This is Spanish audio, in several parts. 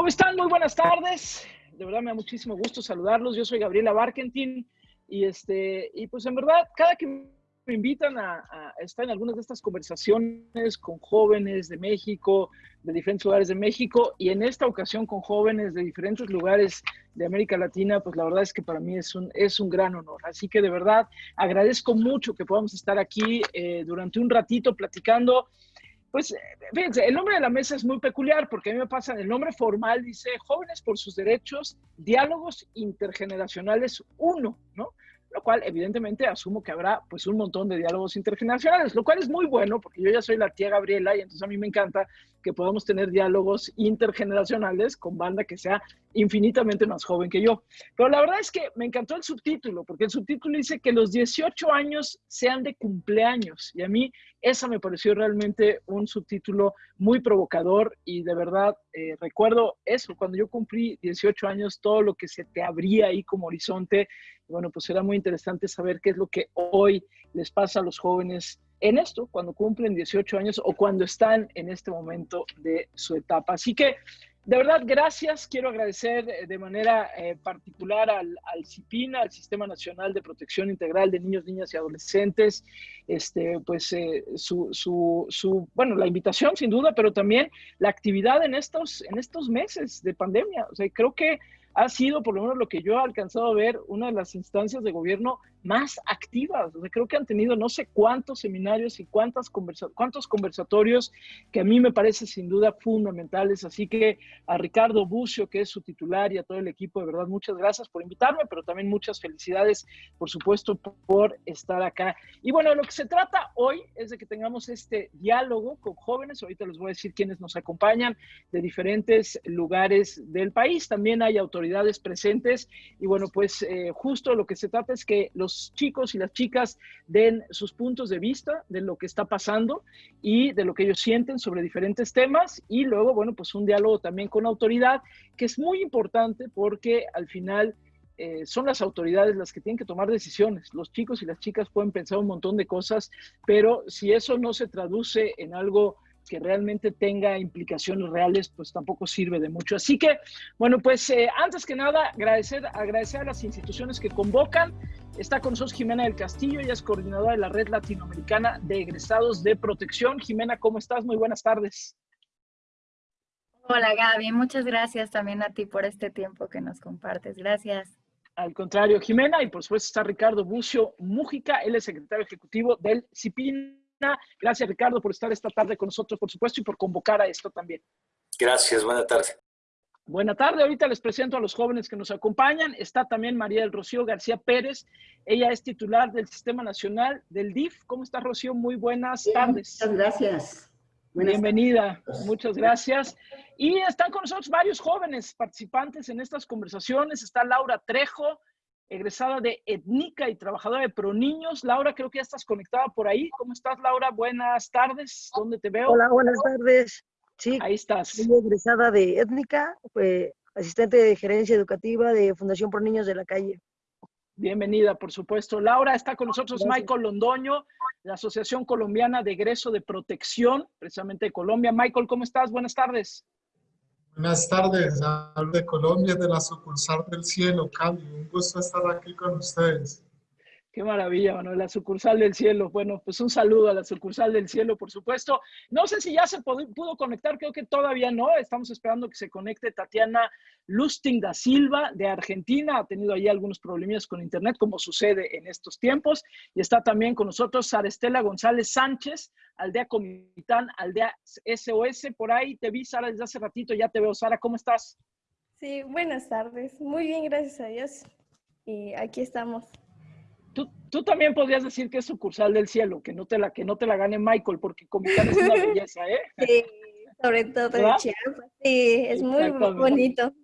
¿Cómo están? Muy buenas tardes. De verdad me da muchísimo gusto saludarlos. Yo soy Gabriela Barkentin y este y pues en verdad cada que me invitan a, estar en algunas de estas conversaciones con jóvenes de México, de diferentes lugares de México y en esta ocasión con jóvenes de diferentes lugares de América Latina, pues la verdad es que para mí es un, es un gran honor. Así que de verdad agradezco mucho que podamos estar aquí eh, durante un ratito platicando pues fíjense, el nombre de la mesa es muy peculiar porque a mí me pasa, el nombre formal dice Jóvenes por sus Derechos, Diálogos Intergeneracionales 1, ¿no? lo cual evidentemente asumo que habrá pues un montón de diálogos intergeneracionales, lo cual es muy bueno porque yo ya soy la tía Gabriela y entonces a mí me encanta que podamos tener diálogos intergeneracionales con banda que sea infinitamente más joven que yo. Pero la verdad es que me encantó el subtítulo, porque el subtítulo dice que los 18 años sean de cumpleaños y a mí esa me pareció realmente un subtítulo muy provocador y de verdad eh, recuerdo eso, cuando yo cumplí 18 años, todo lo que se te abría ahí como horizonte bueno, pues será muy interesante saber qué es lo que hoy les pasa a los jóvenes en esto, cuando cumplen 18 años o cuando están en este momento de su etapa. Así que, de verdad, gracias. Quiero agradecer eh, de manera eh, particular al, al CIPIN, al Sistema Nacional de Protección Integral de Niños, Niñas y Adolescentes, este, pues eh, su, su, su, bueno, la invitación sin duda, pero también la actividad en estos, en estos meses de pandemia. O sea, creo que ha sido, por lo menos lo que yo he alcanzado a ver, una de las instancias de gobierno más activas. creo que han tenido no sé cuántos seminarios y cuántas conversa cuántos conversatorios que a mí me parece sin duda fundamentales. Así que a Ricardo Bucio, que es su titular, y a todo el equipo, de verdad, muchas gracias por invitarme, pero también muchas felicidades, por supuesto, por estar acá. Y bueno, lo que se trata hoy es de que tengamos este diálogo con jóvenes. Ahorita les voy a decir quiénes nos acompañan de diferentes lugares del país. También hay autoridades presentes. Y bueno, pues eh, justo lo que se trata es que los chicos y las chicas den sus puntos de vista de lo que está pasando y de lo que ellos sienten sobre diferentes temas y luego, bueno, pues un diálogo también con autoridad, que es muy importante porque al final... Eh, son las autoridades las que tienen que tomar decisiones. Los chicos y las chicas pueden pensar un montón de cosas, pero si eso no se traduce en algo que realmente tenga implicaciones reales, pues tampoco sirve de mucho. Así que, bueno, pues eh, antes que nada, agradecer, agradecer a las instituciones que convocan. Está con nosotros Jimena del Castillo, ella es coordinadora de la Red Latinoamericana de Egresados de Protección. Jimena, ¿cómo estás? Muy buenas tardes. Hola Gaby, muchas gracias también a ti por este tiempo que nos compartes. Gracias. Al contrario, Jimena, y por supuesto está Ricardo Bucio Mújica, él es secretario ejecutivo del CIPIN Gracias, Ricardo, por estar esta tarde con nosotros, por supuesto, y por convocar a esto también. Gracias, buena tarde. Buena tarde, ahorita les presento a los jóvenes que nos acompañan. Está también María del Rocío García Pérez. Ella es titular del Sistema Nacional del DIF. ¿Cómo está, Rocío? Muy buenas tardes. Muchas gracias. Bienvenida, muchas gracias. Y están con nosotros varios jóvenes participantes en estas conversaciones. Está Laura Trejo, egresada de Etnica y trabajadora de ProNiños. Laura, creo que ya estás conectada por ahí. ¿Cómo estás, Laura? Buenas tardes. ¿Dónde te veo? Hola, buenas tardes. Sí, ahí estás. Soy egresada de Étnica, asistente de gerencia educativa de Fundación Pro Niños de la Calle. Bienvenida, por supuesto. Laura, está con nosotros Michael Londoño, la Asociación Colombiana de Egreso de Protección, precisamente de Colombia. Michael, ¿cómo estás? Buenas tardes. Buenas tardes, hablo de Colombia, de la sucursal del cielo, Cali. Un gusto estar aquí con ustedes. Qué maravilla, Manuel, la sucursal del cielo. Bueno, pues un saludo a la sucursal del cielo, por supuesto. No sé si ya se pudo, conectar, creo que todavía no. Estamos esperando que se conecte Tatiana Lusting da Silva de Argentina. Ha tenido ahí algunos problemas con internet, como sucede en estos tiempos. Y está también con nosotros Sara Estela González Sánchez, Aldea Comitán, Aldea SOS. Por ahí te vi, Sara, desde hace ratito. Ya te veo. Sara, ¿cómo estás? Sí, buenas tardes. Muy bien, gracias a Dios. Y aquí estamos. Tú, también podrías decir que es sucursal del cielo, que no te la, que no te la gane Michael, porque Comitán es una belleza, ¿eh? Sí, sobre todo en Chiapas. Sí, es muy bonito.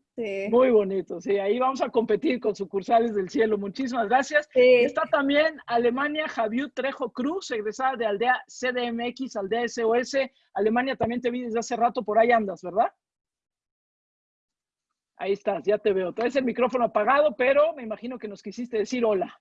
Muy bonito, sí. Ahí vamos a competir con sucursales del cielo. Muchísimas gracias. Está también Alemania Javier Trejo Cruz, egresada de Aldea CDMX, Aldea SOS. Alemania también te vi desde hace rato, por ahí andas, ¿verdad? Ahí estás, ya te veo. Traes el micrófono apagado, pero me imagino que nos quisiste decir hola.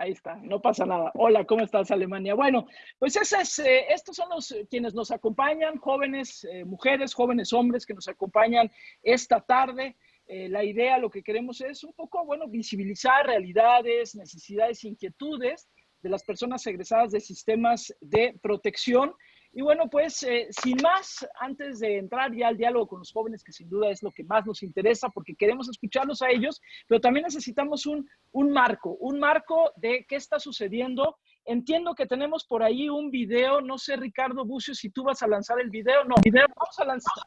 Ahí está, no pasa nada. Hola, ¿cómo estás, Alemania? Bueno, pues es, eh, estos son los eh, quienes nos acompañan, jóvenes eh, mujeres, jóvenes hombres que nos acompañan esta tarde. la idea, lo que queremos es un poco, bueno, visibilizar realidades, necesidades, inquietudes de las personas egresadas de sistemas de protección y bueno, pues eh, sin más, antes de entrar ya al diálogo con los jóvenes, que sin duda es lo que más nos interesa, porque queremos escucharlos a ellos, pero también necesitamos un, un marco, un marco de qué está sucediendo. Entiendo que tenemos por ahí un video, no sé, Ricardo Bucio, si tú vas a lanzar el video. No,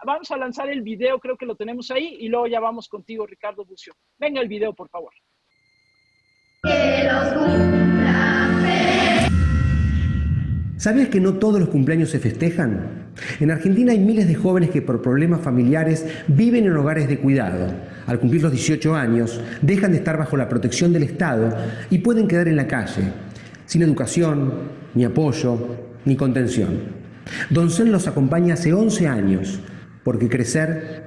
vamos, a lanzar, el video, creo que lo tenemos ahí, y luego ya vamos contigo, Ricardo Bucio. Venga el video, por favor. Que ¿Sabías que no todos los cumpleaños se festejan? En Argentina hay miles de jóvenes que por problemas familiares viven en hogares de cuidado. Al cumplir los 18 años, dejan de estar bajo la protección del Estado y pueden quedar en la calle, sin educación, ni apoyo, ni contención. Doncel los acompaña hace 11 años, porque crecer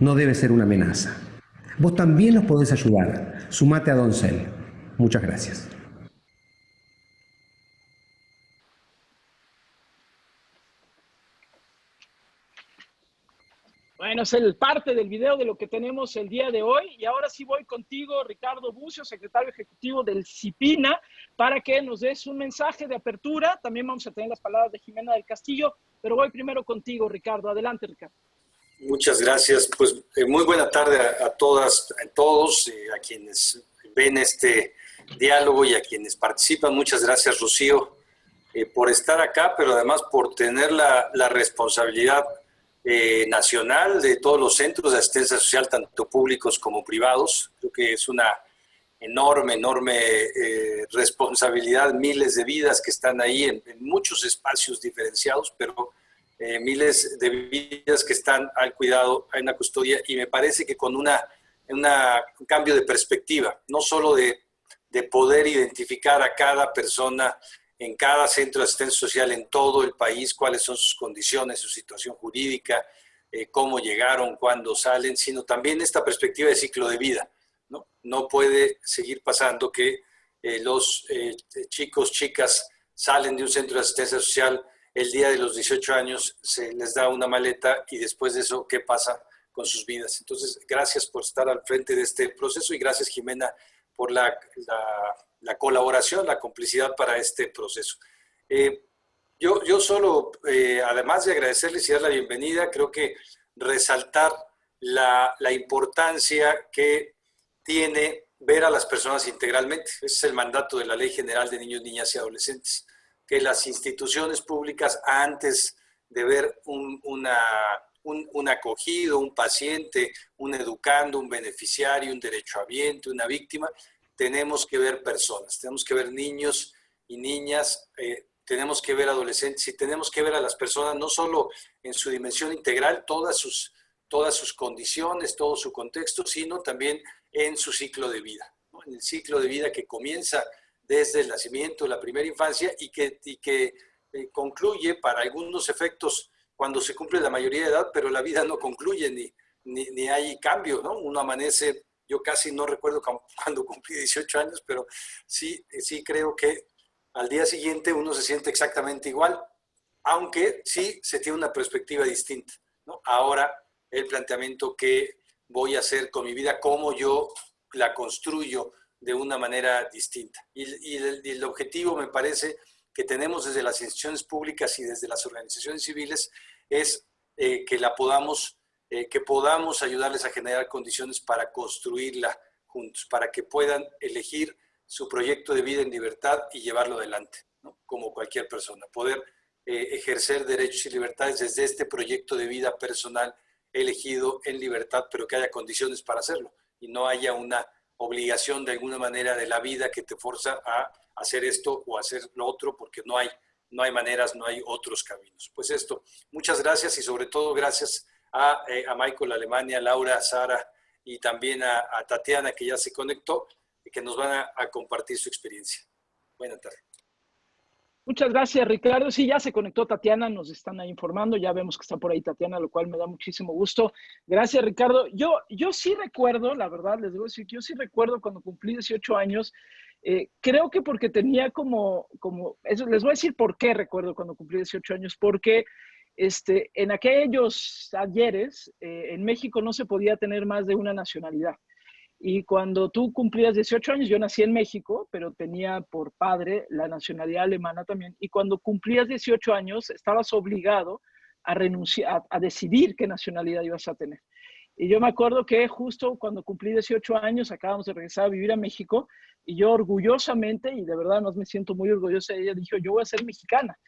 no debe ser una amenaza. Vos también los podés ayudar. Sumate a Doncel. Muchas gracias. Bueno, es el parte del video de lo que tenemos el día de hoy. Y ahora sí voy contigo, Ricardo Bucio, secretario ejecutivo del CIPINA, para que nos des un mensaje de apertura. También vamos a tener las palabras de Jimena del Castillo, pero voy primero contigo, Ricardo. Adelante, Ricardo. Muchas gracias. Pues eh, muy buena tarde a, todas, a todos, eh, a quienes ven este diálogo y a quienes participan. Muchas gracias, Rocío, eh, por estar acá, pero además por tener la, la responsabilidad eh, nacional de todos los centros de asistencia social, tanto públicos como privados. Creo que es una enorme, enorme eh, responsabilidad, miles de vidas que están ahí en, muchos espacios diferenciados, pero eh, miles de vidas que están al cuidado, en la custodia, y me parece que con una, un cambio de perspectiva, no solo de, de poder identificar a cada persona en cada centro de asistencia social en todo el país, cuáles son sus condiciones, su situación jurídica, eh, cómo llegaron, cuándo salen, sino también esta perspectiva de ciclo de vida. No, no puede seguir pasando que eh, los eh, chicos, chicas salen de un centro de asistencia social el día de los 18 años, se les da una maleta y después de eso, ¿qué pasa con sus vidas? Entonces, gracias por estar al frente de este proceso y gracias, Jimena, por la, la la colaboración, la complicidad para este proceso. Eh, yo, yo solo, eh, además de agradecerles y dar la bienvenida, creo que resaltar la, la, importancia que tiene ver a las personas integralmente. Ese es el mandato de la Ley General de Niños, Niñas y Adolescentes, que las instituciones públicas, antes de ver un, un, un, acogido, un paciente, un educando, un beneficiario, un derechohabiente, una víctima, tenemos que ver personas, tenemos que ver niños y niñas, eh, tenemos que ver adolescentes y tenemos que ver a las personas no solo en su dimensión integral, todas sus, todas sus condiciones, todo su contexto, sino también en su ciclo de vida, en el ciclo de vida que comienza desde el nacimiento, la primera infancia y que, y que eh, concluye para algunos efectos cuando se cumple la mayoría de edad, pero la vida no concluye ni, ni, ni hay cambio, ¿no? Uno amanece yo casi no recuerdo cuando cumplí 18 años, pero sí, sí creo que al día siguiente uno se siente exactamente igual, aunque sí se tiene una perspectiva distinta. ¿no? Ahora el planteamiento que voy a hacer con mi vida, cómo yo la construyo de una manera distinta. Y, el, objetivo, me parece, que tenemos desde las instituciones públicas y desde las organizaciones civiles es eh, que la podamos eh, que podamos ayudarles a generar condiciones para construirla juntos, para que puedan elegir su proyecto de vida en libertad y llevarlo adelante, como cualquier persona. Poder eh, ejercer derechos y libertades desde este proyecto de vida personal elegido en libertad, pero que haya condiciones para hacerlo y no haya una obligación de alguna manera de la vida que te forza a hacer esto o hacer lo otro porque no hay, no hay maneras, no hay otros caminos. Pues esto, muchas gracias y sobre todo gracias a, eh, a Michael Alemania, Laura, Sara y también a, Tatiana que ya se conectó y que nos van a, compartir su experiencia. Buenas tardes. Muchas gracias, Ricardo. Sí, ya se conectó Tatiana, nos están ahí informando, ya vemos que está por ahí Tatiana, lo cual me da muchísimo gusto. Gracias, Ricardo. Yo, yo sí recuerdo, la verdad, les que yo sí recuerdo cuando cumplí 18 años, Eh, creo que porque tenía como, como, eso les voy a decir por qué recuerdo cuando cumplí 18 años, porque este, en aquellos ayeres eh, en México no se podía tener más de una nacionalidad. Y cuando tú cumplías 18 años, yo nací en México, pero tenía por padre la nacionalidad alemana también. Y cuando cumplías 18 años, estabas obligado a renunciar, a, decidir qué nacionalidad ibas a tener. Y yo me acuerdo que justo cuando cumplí 18 años, acabamos de regresar a vivir a México, y yo orgullosamente, y de verdad no me siento muy orgullosa de ella, dije, yo voy a ser mexicana.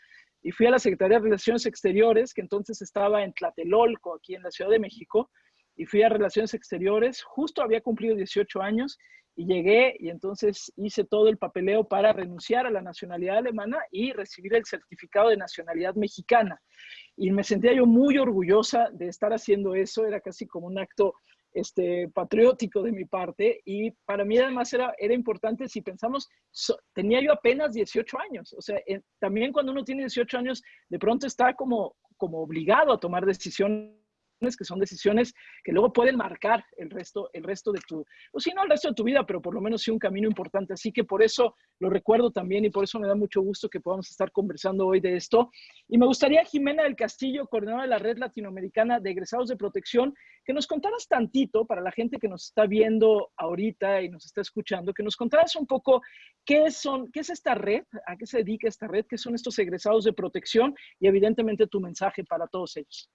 Y fui a la Secretaría de Relaciones Exteriores, que entonces estaba en Tlatelolco, aquí en la Ciudad de México, y fui a Relaciones Exteriores, justo había cumplido 18 años y llegué y entonces hice todo el papeleo para renunciar a la nacionalidad alemana y recibir el certificado de nacionalidad mexicana. Y me sentía yo muy orgullosa de estar haciendo eso, era casi como un acto este, patriótico de mi parte y para mí además era, era importante si pensamos, tenía yo apenas 18 años, o sea, también cuando uno tiene 18 años, de pronto está como, como obligado a tomar decisiones que son decisiones que luego pueden marcar el resto, el resto de tu, o si no el resto de tu vida, pero por lo menos sí un camino importante. Así que por eso lo recuerdo también y por eso me da mucho gusto que podamos estar conversando hoy de esto. Y me gustaría, Jimena del Castillo, coordinadora de la Red Latinoamericana de Egresados de Protección, que nos contaras tantito para la gente que nos está viendo ahorita y nos está escuchando, que nos contaras un poco qué, son, qué es esta red, a qué se dedica esta red, qué son estos egresados de protección y evidentemente tu mensaje para todos ellos.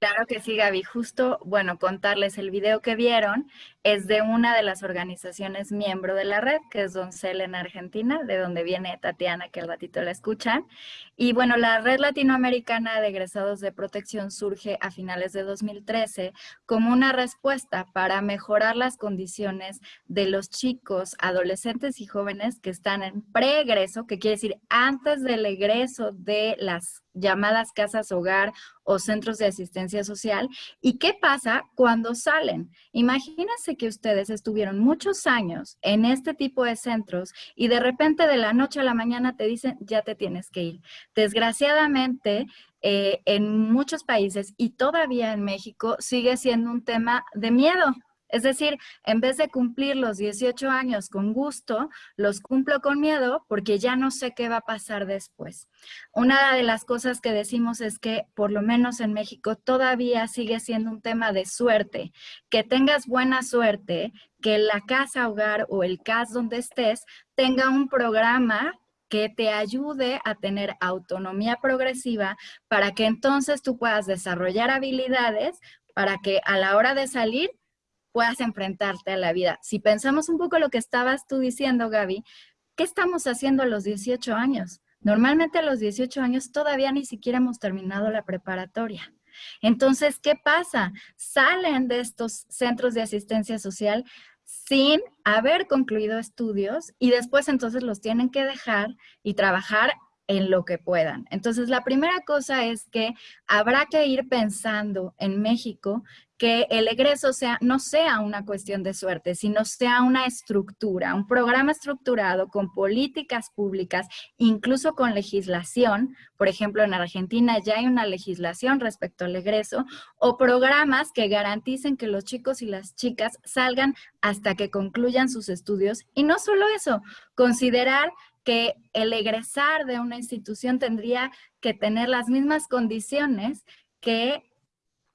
Claro que sí, Gaby. Justo, bueno, contarles el video que vieron es de una de las organizaciones miembro de la red, que es Doncel en Argentina, de donde viene Tatiana, que al ratito la escuchan. Y bueno, la Red Latinoamericana de Egresados de Protección surge a finales de 2013 como una respuesta para mejorar las condiciones de los chicos, adolescentes y jóvenes que están en preegreso, que quiere decir antes del egreso de las llamadas casas hogar o centros de asistencia social. ¿Y qué pasa cuando salen? Imagínense que ustedes estuvieron muchos años en este tipo de centros y de repente de la noche a la mañana te dicen, ya te tienes que ir. Desgraciadamente, eh, en muchos países y todavía en México sigue siendo un tema de miedo, es decir, en vez de cumplir los 18 años con gusto, los cumplo con miedo porque ya no sé qué va a pasar después. Una de las cosas que decimos es que, por lo menos en México, todavía sigue siendo un tema de suerte. Que tengas buena suerte, que la casa hogar o el CAS donde estés tenga un programa que te ayude a tener autonomía progresiva para que entonces tú puedas desarrollar habilidades para que a la hora de salir puedas enfrentarte a la vida. Si pensamos un poco lo que estabas tú diciendo, Gaby, ¿qué estamos haciendo a los 18 años? Normalmente a los 18 años todavía ni siquiera hemos terminado la preparatoria. Entonces, ¿qué pasa? Salen de estos centros de asistencia social sin haber concluido estudios y después entonces los tienen que dejar y trabajar en lo que puedan. Entonces, la primera cosa es que habrá que ir pensando en México que el egreso sea, no sea una cuestión de suerte, sino sea una estructura, un programa estructurado con políticas públicas, incluso con legislación. Por ejemplo, en Argentina ya hay una legislación respecto al egreso, o programas que garanticen que los chicos y las chicas salgan hasta que concluyan sus estudios. Y no solo eso, considerar que el egresar de una institución tendría que tener las mismas condiciones que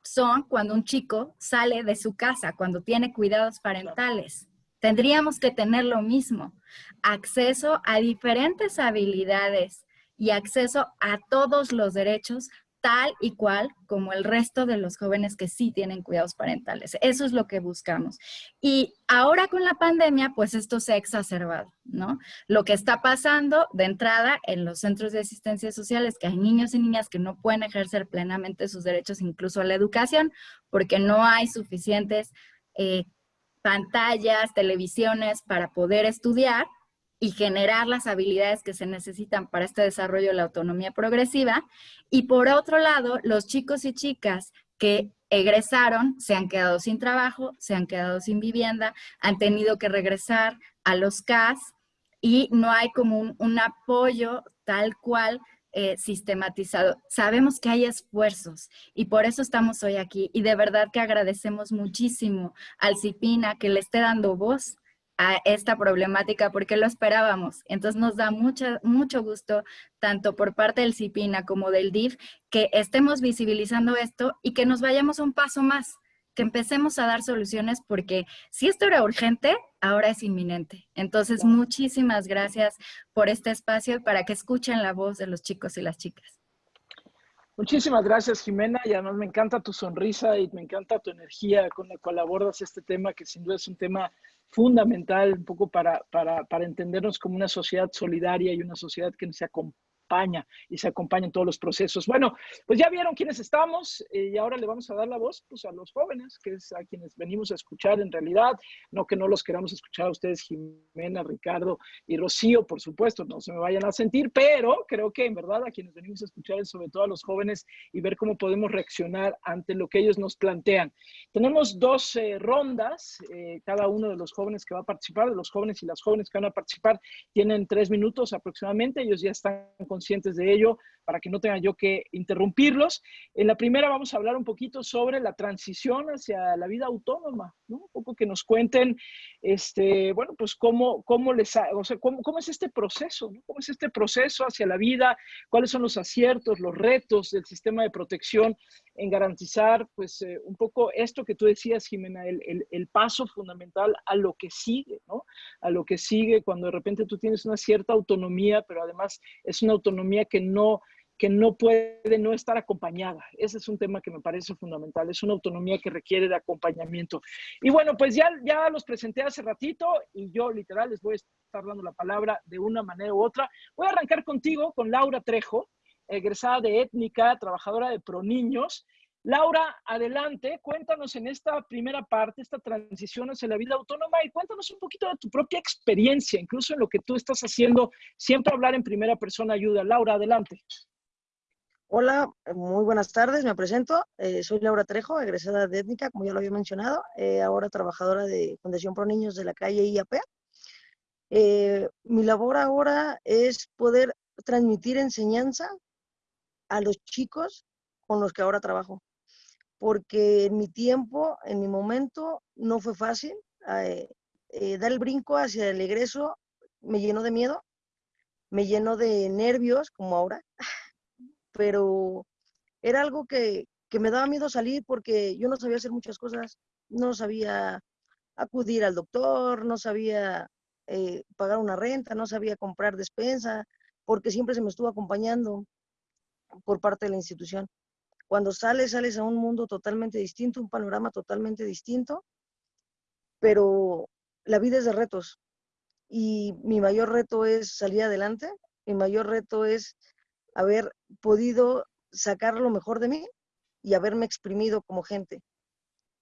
son cuando un chico sale de su casa, cuando tiene cuidados parentales. Tendríamos que tener lo mismo, acceso a diferentes habilidades y acceso a todos los derechos tal y cual como el resto de los jóvenes que sí tienen cuidados parentales. Eso es lo que buscamos. Y ahora con la pandemia, pues esto se ha exacerbado, ¿no? Lo que está pasando de entrada en los centros de asistencia social es que hay niños y niñas que no pueden ejercer plenamente sus derechos incluso a la educación porque no hay suficientes eh, pantallas, televisiones para poder estudiar y generar las habilidades que se necesitan para este desarrollo de la autonomía progresiva. Y por otro lado, los chicos y chicas que egresaron se han quedado sin trabajo, se han quedado sin vivienda, han tenido que regresar a los CAS y no hay como un, apoyo tal cual eh, sistematizado. Sabemos que hay esfuerzos y por eso estamos hoy aquí y de verdad que agradecemos muchísimo al CIPINA que le esté dando voz a esta problemática porque lo esperábamos. Entonces nos da mucha, mucho gusto, tanto por parte del CIPINA como del DIF, que estemos visibilizando esto y que nos vayamos un paso más, que empecemos a dar soluciones porque si esto era urgente, ahora es inminente. Entonces, muchísimas gracias por este espacio y para que escuchen la voz de los chicos y las chicas. Muchísimas gracias, Jimena, y además me encanta tu sonrisa y me encanta tu energía con la cual abordas este tema, que sin duda es un tema fundamental un poco para, para, para entendernos como una sociedad solidaria y una sociedad que se acompaña y se acompaña en todos los procesos. Bueno, pues ya vieron quiénes estamos eh, y ahora le vamos a dar la voz pues, a los jóvenes, que es a quienes venimos a escuchar en realidad, no que no los queramos escuchar a ustedes, Jimena, Ricardo y Rocío, por supuesto, no se me vayan a sentir, pero creo que en verdad a quienes venimos a escuchar es sobre todo a los jóvenes y ver cómo podemos reaccionar ante lo que ellos nos plantean. Tenemos dos eh, rondas, eh, cada uno de los jóvenes que va a participar, de los jóvenes y las jóvenes que van a participar, tienen tres minutos aproximadamente, ellos ya están con conscientes de ello para que no tenga yo que interrumpirlos. En la primera vamos a hablar un poquito sobre la transición hacia la vida autónoma, ¿no? Un poco que nos cuenten, este, bueno, pues cómo, cómo les, o sea, cómo, cómo es este proceso, ¿no? ¿Cómo es este proceso hacia la vida? ¿Cuáles son los aciertos, los retos del sistema de protección en garantizar, pues, eh, un poco esto que tú decías, Jimena, el, el, el paso fundamental a lo que sigue, ¿no? A lo que sigue cuando de repente tú tienes una cierta autonomía, pero además es una autonomía que no que no puede no estar acompañada. Ese es un tema que me parece fundamental. Es una autonomía que requiere de acompañamiento. Y bueno, pues ya, ya los presenté hace ratito y yo literal les voy a estar dando la palabra de una manera u otra. Voy a arrancar contigo con Laura Trejo, egresada de étnica, trabajadora de ProNiños. Laura, adelante, cuéntanos en esta primera parte, esta transición hacia la vida autónoma y cuéntanos un poquito de tu propia experiencia, incluso en lo que tú estás haciendo. Siempre hablar en primera persona ayuda. Laura, adelante. Hola, muy buenas tardes, me presento. Eh, soy Laura Trejo, egresada de étnica, como ya lo había mencionado, eh, ahora trabajadora de Fundación Pro Niños de la calle IAP. Eh, mi labor ahora es poder transmitir enseñanza a los chicos con los que ahora trabajo, porque en mi tiempo, en mi momento, no fue fácil. dar el brinco hacia el egreso me llenó de miedo, me llenó de nervios, como ahora pero era algo que, me daba miedo salir porque yo no sabía hacer muchas cosas, no sabía acudir al doctor, no sabía eh, pagar una renta, no sabía comprar despensa, porque siempre se me estuvo acompañando por parte de la institución. Cuando sales, sales a un mundo totalmente distinto, un panorama totalmente distinto, pero la vida es de retos y mi mayor reto es salir adelante, mi mayor reto es haber podido sacar lo mejor de mí y haberme exprimido como gente.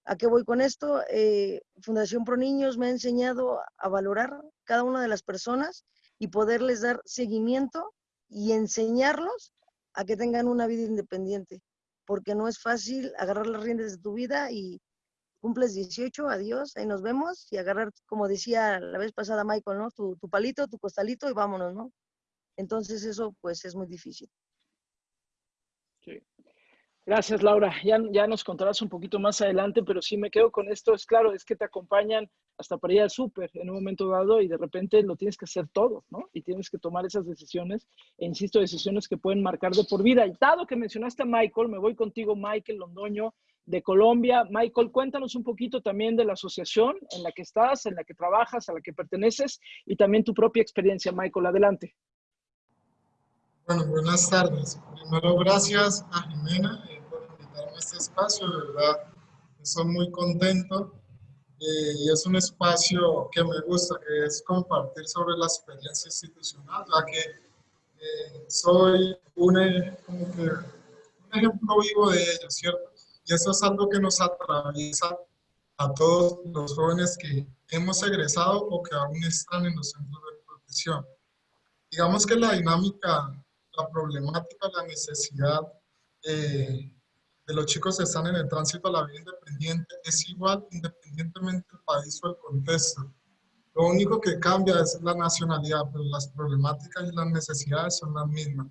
¿A qué voy con esto? Eh, Fundación Pro Niños me ha enseñado a valorar cada una de las personas y poderles dar seguimiento y enseñarlos a que tengan una vida independiente, porque no es fácil agarrar las riendas de tu vida y cumples 18, adiós, ahí nos vemos, y agarrar, como decía la vez pasada Michael, ¿no? Tu, palito, tu costalito y vámonos, ¿no? Entonces eso pues es muy difícil. Gracias, Laura. Ya, ya nos contarás un poquito más adelante, pero sí me quedo con esto. Es claro, es que te acompañan hasta para ir al súper en un momento dado y de repente lo tienes que hacer todo, ¿no? Y tienes que tomar esas decisiones, e insisto, decisiones que pueden marcar de por vida. Y dado que mencionaste a Michael, me voy contigo, Michael Londoño, de Colombia. Michael, cuéntanos un poquito también de la asociación en la que estás, en la que trabajas, a la que perteneces y también tu propia experiencia, Michael. Adelante. Bueno, buenas tardes. Primero, gracias a Jimena eh, por invitarme a este espacio, de verdad. Estoy muy contento eh, y es un espacio que me gusta, que es compartir sobre la experiencia institucional, ya que eh, soy como que un ejemplo vivo de ello, ¿cierto? Y eso es algo que nos atraviesa a todos los jóvenes que hemos egresado o que aún están en los centros de protección. Digamos que la dinámica la problemática, la necesidad eh, de los chicos que están en el tránsito a la vida independiente es igual independientemente del país o el contexto. Lo único que cambia es la nacionalidad, pero las problemáticas y las necesidades son las mismas.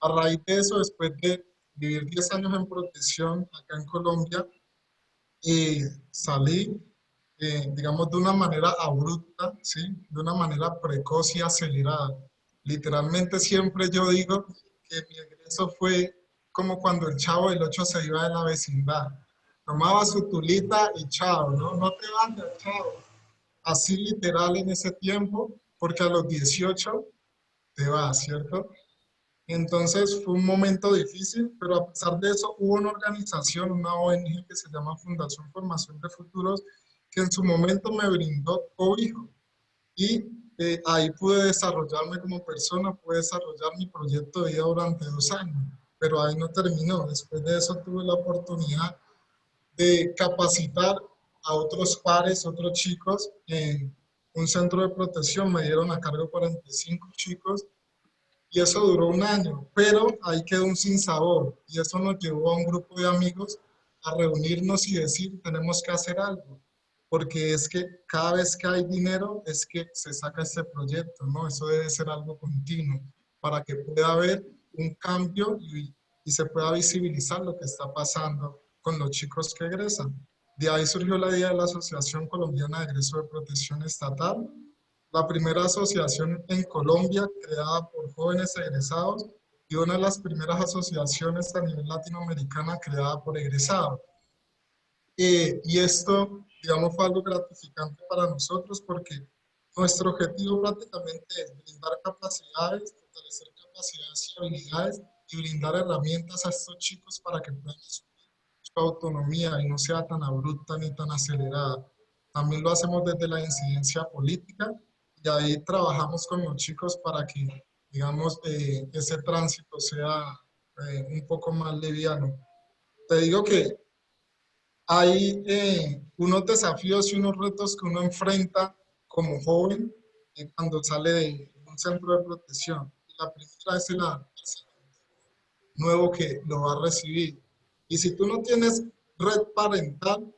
A raíz de eso, después de vivir 10 años en protección acá en Colombia, y salí eh, digamos, de una manera abrupta, ¿sí? De una manera precoz y acelerada. Literalmente siempre yo digo que mi egreso fue como cuando el chavo del 8 se iba de la vecindad. Tomaba su tulita y chao, ¿no? No te vayas, chao. Así literal en ese tiempo, porque a los 18 te vas, ¿cierto? Entonces fue un momento difícil, pero a pesar de eso hubo una organización, una ONG que se llama Fundación Formación de Futuros, que en su momento me brindó cobijo. Y eh, ahí pude desarrollarme como persona, pude desarrollar mi proyecto de vida durante dos años, pero ahí no terminó. Después de eso tuve la oportunidad de capacitar a otros pares, otros chicos en un centro de protección. Me dieron a cargo 45 chicos y eso duró un año, pero ahí quedó un sinsabor y eso nos llevó a un grupo de amigos a reunirnos y decir, tenemos que hacer algo porque es que cada vez que hay dinero es que se saca este proyecto, ¿no? Eso debe ser algo continuo para que pueda haber un cambio y, y se pueda visibilizar lo que está pasando con los chicos que egresan. De ahí surgió la idea de la Asociación Colombiana de Egreso de Protección Estatal, la primera asociación en Colombia creada por jóvenes egresados y una de las primeras asociaciones a nivel latinoamericana creada por egresados. Eh, y esto digamos, fue algo gratificante para nosotros porque nuestro objetivo prácticamente es brindar capacidades, fortalecer capacidades y habilidades y brindar herramientas a estos chicos para que puedan asumir su autonomía y no sea tan abrupta ni tan acelerada. También lo hacemos desde la incidencia política y ahí trabajamos con los chicos para que, digamos, eh, ese tránsito sea eh, un poco más liviano. Te digo que hay eh, unos desafíos y unos retos que uno enfrenta como joven eh, cuando sale de un centro de protección. La primera es el nuevo que lo va a recibir. Y si tú no tienes red parental,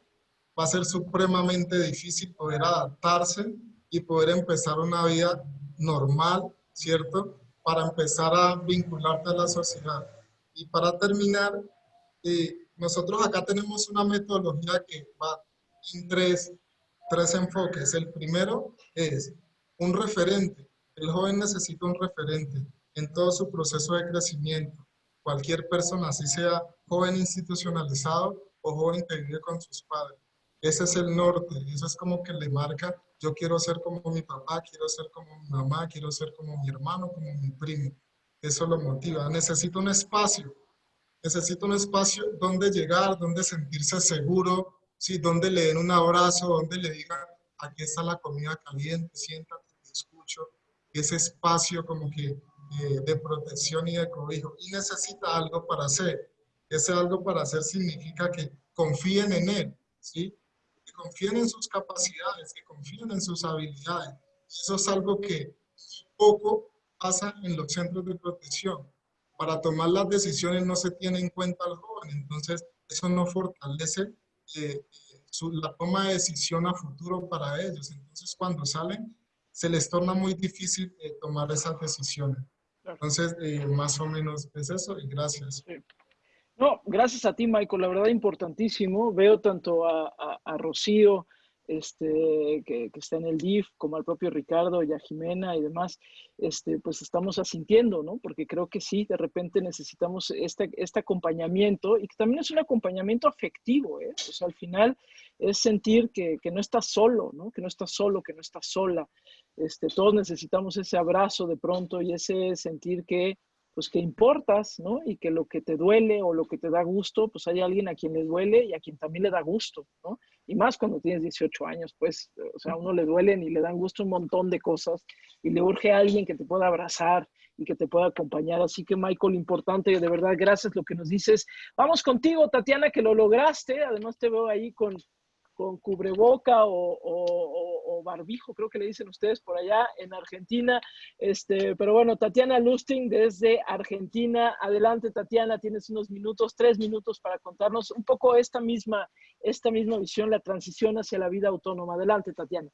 va a ser supremamente difícil poder adaptarse y poder empezar una vida normal, ¿cierto? Para empezar a vincularte a la sociedad. Y para terminar, eh, nosotros acá tenemos una metodología que va en tres, tres enfoques. El primero es un referente. El joven necesita un referente en todo su proceso de crecimiento. Cualquier persona, así sea joven institucionalizado o joven que vive con sus padres. Ese es el norte, eso es como que le marca, yo quiero ser como mi papá, quiero ser como mi mamá, quiero ser como mi hermano, como mi primo. Eso lo motiva. Necesito un espacio necesita un espacio donde llegar, donde sentirse seguro, ¿sí? donde le den un abrazo, donde le digan, aquí está la comida caliente, siéntate, te escucho. Ese espacio como que eh, de protección y de cobijo. Y necesita algo para hacer. Ese algo para hacer significa que confíen en él, ¿sí? que confíen en sus capacidades, que confíen en sus habilidades. Eso es algo que poco pasa en los centros de protección para tomar las decisiones no se tiene en cuenta al joven, entonces eso no fortalece eh, la toma de decisión a futuro para ellos. Entonces cuando salen se les torna muy difícil eh, tomar esas decisiones. Entonces, eh, más o menos es eso y gracias. No, gracias a ti, Michael. La verdad, importantísimo. Veo tanto a, a, a Rocío, este, que, está en el DIF, como al propio Ricardo y a Jimena y demás, este, pues estamos asintiendo, ¿no? Porque creo que sí, de repente necesitamos este, este acompañamiento y que también es un acompañamiento afectivo, ¿eh? O sea, al final es sentir que, que, no estás solo, ¿no? Que no estás solo, que no estás sola. Este, todos necesitamos ese abrazo de pronto y ese sentir que pues que importas, ¿no? Y que lo que te duele o lo que te da gusto, pues hay alguien a quien le duele y a quien también le da gusto, ¿no? Y más cuando tienes 18 años, pues, o sea, a uno le duelen y le dan gusto un montón de cosas y le urge a alguien que te pueda abrazar y que te pueda acompañar. Así que, Michael, importante, de verdad, gracias lo que nos dices. Vamos contigo, Tatiana, que lo lograste. Además, te veo ahí con, con cubreboca o, barbijo, creo que le dicen ustedes por allá en Argentina. Este, pero bueno, Tatiana Lusting desde Argentina. Adelante, Tatiana, tienes unos minutos, tres minutos para contarnos un poco esta misma, esta misma visión, la transición hacia la vida autónoma. Adelante, Tatiana.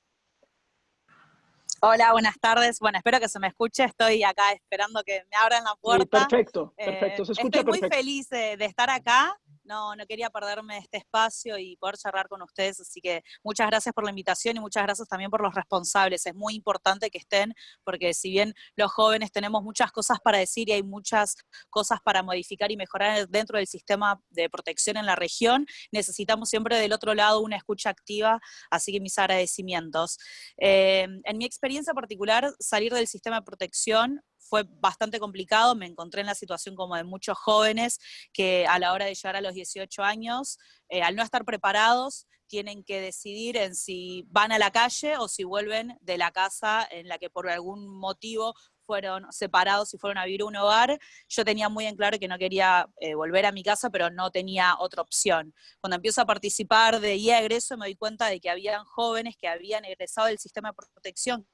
Hola, buenas tardes. Bueno, espero que se me escuche. Estoy acá esperando que me abran la puerta. perfecto, perfecto. Se escucha Estoy muy feliz de estar acá no, no quería perderme este espacio y poder charlar con ustedes, así que muchas gracias por la invitación y muchas gracias también por los responsables. Es muy importante que estén, porque si bien los jóvenes tenemos muchas cosas para decir y hay muchas cosas para modificar y mejorar dentro del sistema de protección en la región, necesitamos siempre del otro lado una escucha activa, así que mis agradecimientos. Eh, en mi experiencia particular, salir del sistema de protección fue bastante complicado, me encontré en la situación como de muchos jóvenes que a la hora de llegar a los 18 años, eh, al no estar preparados, tienen que decidir en si van a la calle o si vuelven de la casa en la que por algún motivo fueron separados y fueron a vivir un hogar, yo tenía muy en claro que no quería eh, volver a mi casa, pero no tenía otra opción. Cuando empiezo a participar de IA Egreso me doy cuenta de que habían jóvenes que habían egresado del sistema de protección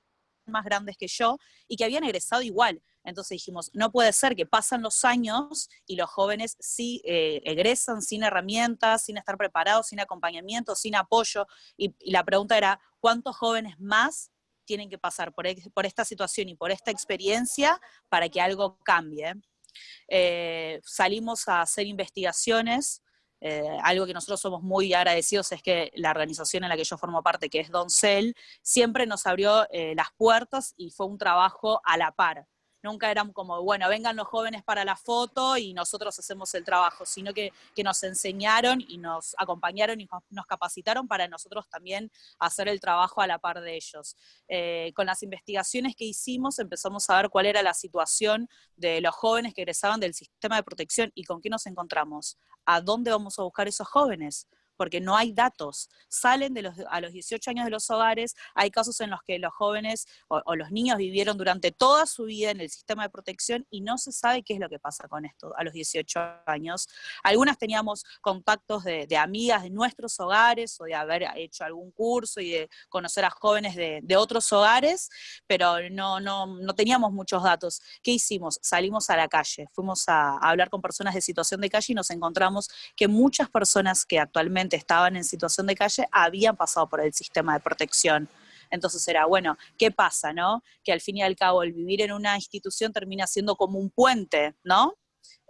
más grandes que yo y que habían egresado igual. Entonces dijimos, no puede ser que pasan los años y los jóvenes sí eh, egresan sin herramientas, sin estar preparados, sin acompañamiento, sin apoyo. Y, la pregunta era, ¿cuántos jóvenes más tienen que pasar por, esta situación y por esta experiencia para que algo cambie? Eh, salimos a hacer investigaciones eh, algo que nosotros somos muy agradecidos es que la organización en la que yo formo parte, que es Doncel, siempre nos abrió eh, las puertas y fue un trabajo a la par nunca eran como, bueno, vengan los jóvenes para la foto y nosotros hacemos el trabajo, sino que, nos enseñaron y nos acompañaron y nos capacitaron para nosotros también hacer el trabajo a la par de ellos. Eh, con las investigaciones que hicimos empezamos a ver cuál era la situación de los jóvenes que egresaban del sistema de protección y con qué nos encontramos. ¿A dónde vamos a buscar esos jóvenes? Porque no hay datos. Salen de los, a los 18 años de los hogares, hay casos en los que los jóvenes o, los niños vivieron durante toda su vida en el sistema de protección y no se sabe qué es lo que pasa con esto a los 18 años. Algunas teníamos contactos de, amigas de nuestros hogares o de haber hecho algún curso y de conocer a jóvenes de, otros hogares, pero no, no, no teníamos muchos datos. ¿Qué hicimos? Salimos a la calle, fuimos a hablar con personas de situación de calle y nos encontramos que muchas personas que actualmente estaban en situación de calle habían pasado por el sistema de protección. Entonces era, bueno, ¿qué pasa, no? Que al fin y al cabo el vivir en una institución termina siendo como un puente, ¿no?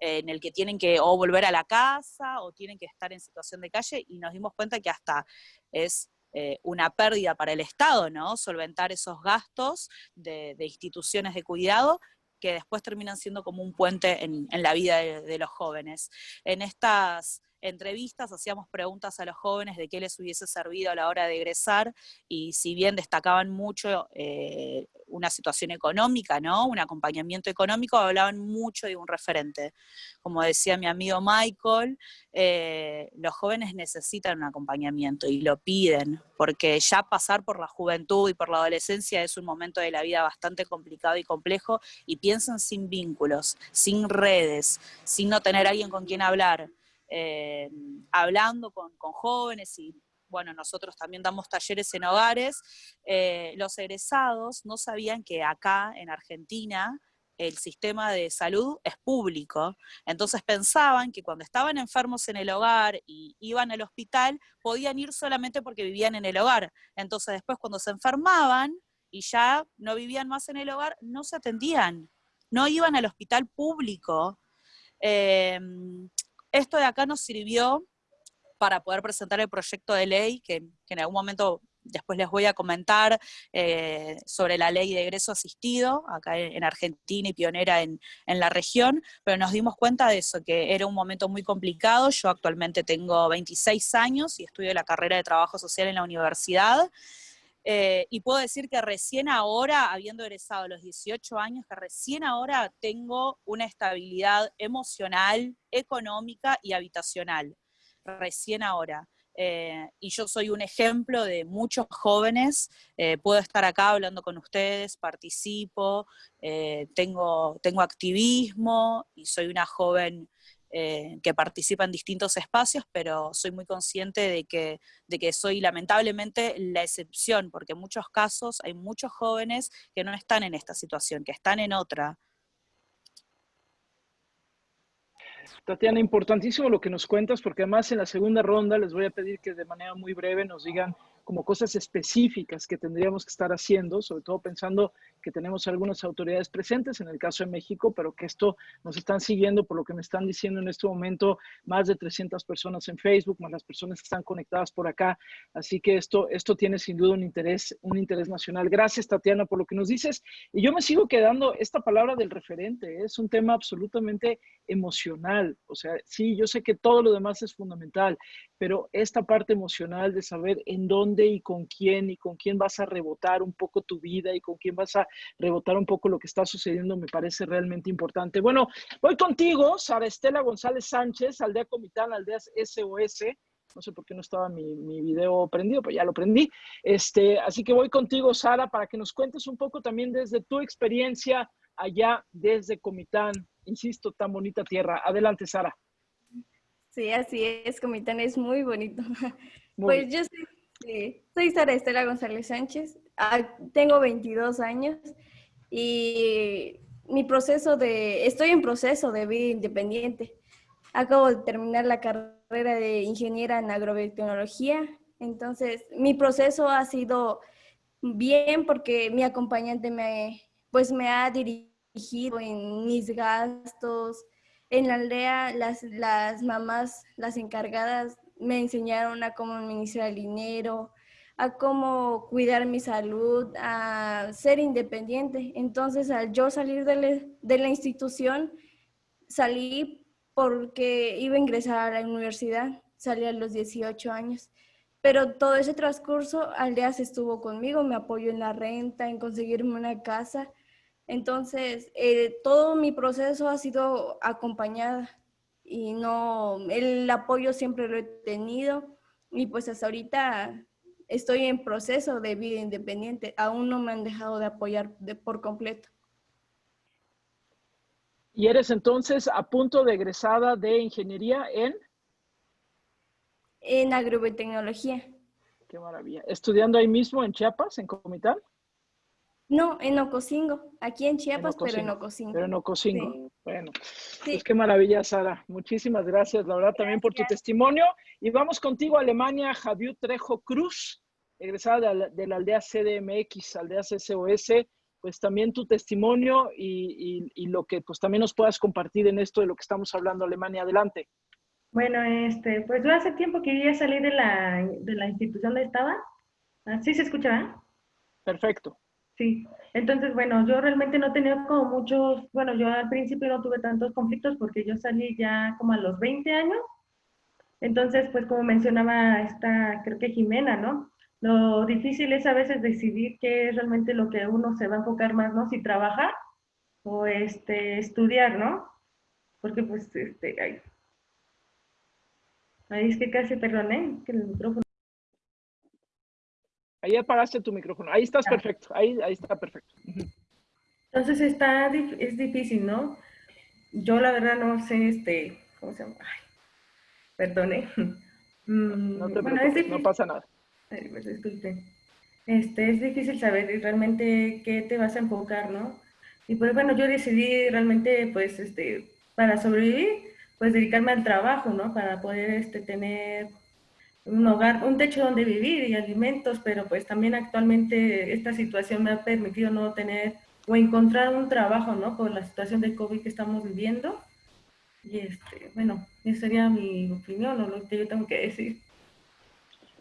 en el que tienen que o volver a la casa o tienen que estar en situación de calle y nos dimos cuenta que hasta es eh, una pérdida para el Estado, ¿no? Solventar esos gastos de, instituciones de cuidado que después terminan siendo como un puente en, la vida de, los jóvenes. En estas entrevistas hacíamos preguntas a los jóvenes de qué les hubiese servido a la hora de egresar y si bien destacaban mucho eh, una situación económica, ¿no? un acompañamiento económico, hablaban mucho de un referente. Como decía mi amigo Michael, eh, los jóvenes necesitan un acompañamiento y lo piden, porque ya pasar por la juventud y por la adolescencia es un momento de la vida bastante complicado y complejo y piensan sin vínculos, sin redes, sin no tener alguien con quien hablar. Eh, hablando con, jóvenes y bueno, nosotros también damos talleres en hogares, eh, los egresados no sabían que acá en Argentina el sistema de salud es público, entonces pensaban que cuando estaban enfermos en el hogar y iban al hospital, podían ir solamente porque vivían en el hogar. Entonces después cuando se enfermaban y ya no vivían más en el hogar, no se atendían, no iban al hospital público. Eh, esto de acá nos sirvió para poder presentar el proyecto de ley, que, en algún momento después les voy a comentar eh, sobre la ley de egreso asistido, acá en Argentina y pionera en, en, la región, pero nos dimos cuenta de eso, que era un momento muy complicado. Yo actualmente tengo 26 años y estudio la carrera de trabajo social en la universidad, eh, y puedo decir que recién ahora, habiendo egresado a los 18 años, que recién ahora tengo una estabilidad emocional, económica y habitacional. Recién ahora. Eh, y yo soy un ejemplo de muchos jóvenes, eh, puedo estar acá hablando con ustedes, participo, tengo, tengo activismo y soy una joven eh, que participa en distintos espacios, pero soy muy consciente de que, de que soy lamentablemente la excepción, porque en muchos casos hay muchos jóvenes que no están en esta situación, que están en otra. Tatiana, importantísimo lo que nos cuentas, porque además en la segunda ronda les voy a pedir que de manera muy breve nos digan como cosas específicas que tendríamos que estar haciendo, sobre todo pensando que tenemos algunas autoridades presentes, en el caso de México, pero que esto nos están siguiendo, por lo que me están diciendo en este momento, más de 300 personas en Facebook, más las personas que están conectadas por acá. Así que esto, esto tiene sin duda un interés, un interés nacional. Gracias, Tatiana, por lo que nos dices. Y yo me sigo quedando, esta palabra del referente ¿eh? es un tema absolutamente emocional. O sea, sí, yo sé que todo lo demás es fundamental, pero esta parte emocional de saber en dónde y con quién y con quién vas a rebotar un poco tu vida y con quién vas a rebotar un poco lo que está sucediendo me parece realmente importante. Bueno, voy contigo, Sara Estela González Sánchez, Aldea Comitán, Aldeas SOS. No sé por qué no estaba mi, mi, video prendido, pero ya lo prendí. Este, así que voy contigo, Sara, para que nos cuentes un poco también desde tu experiencia allá desde Comitán. Insisto, tan bonita tierra. Adelante, Sara. Sí, así es. Comitán es muy bonito. Muy pues yo soy, soy Sara Estela González Sánchez. Ah, tengo 22 años y mi proceso de, estoy en proceso de vida independiente. Acabo de terminar la carrera de ingeniera en agrobiotecnología, entonces mi proceso ha sido bien porque mi acompañante me, pues me ha dirigido en mis gastos. En la aldea las, las mamás, las encargadas, me enseñaron a cómo administrar el dinero, a cómo cuidar mi salud, a ser independiente. Entonces, al yo salir de, la institución, salí porque iba a ingresar a la universidad, salí a los 18 años. Pero todo ese transcurso, Aldeas estuvo conmigo, me apoyó en la renta, en conseguirme una casa. Entonces, eh, todo mi proceso ha sido acompañada y no, el apoyo siempre lo he tenido y pues hasta ahorita estoy en proceso de vida independiente. Aún no me han dejado de apoyar de, por completo. ¿Y eres entonces a punto de egresada de ingeniería en? En agrobiotecnología. Qué maravilla. ¿Estudiando ahí mismo en Chiapas, en Comitán? No, en Ocosingo, aquí en Chiapas, pero en Ocosingo. Pero en Ocosingo, bueno. Pues qué maravilla, Sara. Muchísimas gracias, la verdad, también por tu testimonio. Y vamos contigo a Alemania, Javier Trejo Cruz, egresada de la, aldea CDMX, aldea SOS, pues también tu testimonio y, y, lo que pues también nos puedas compartir en esto de lo que estamos hablando, Alemania. Adelante. Bueno, este, pues yo hace tiempo que ya salí de la, de la institución donde estaba. ¿Sí se escucha? Perfecto. Sí, entonces, bueno, yo realmente no tenía como muchos, bueno, yo al principio no tuve tantos conflictos porque yo salí ya como a los 20 años. Entonces, pues como mencionaba esta, creo que Jimena, ¿no? Lo difícil es a veces decidir qué es realmente lo que uno se va a enfocar más, ¿no? Si trabajar o este, estudiar, ¿no? Porque pues, este, ahí, ahí es que casi, perdoné, que el micrófono. Ahí apagaste tu micrófono. Ahí estás perfecto. Ahí, ahí está perfecto. Entonces está, es difícil, ¿no? Yo la verdad no sé, este, ¿cómo se llama? Ay, perdone. Mm, no, te bueno, no pasa nada. Ay, pues disculpen. Este, es difícil saber realmente qué te vas a enfocar, ¿no? Y pues bueno, yo decidí realmente, pues, este, para sobrevivir, pues dedicarme al trabajo, ¿no? Para poder, este, tener un hogar, un techo donde vivir y alimentos, pero pues también actualmente esta situación me ha permitido no tener o encontrar un trabajo, ¿no? Por la situación de COVID que estamos viviendo. Y este, bueno, esa sería mi opinión o lo que yo tengo que decir.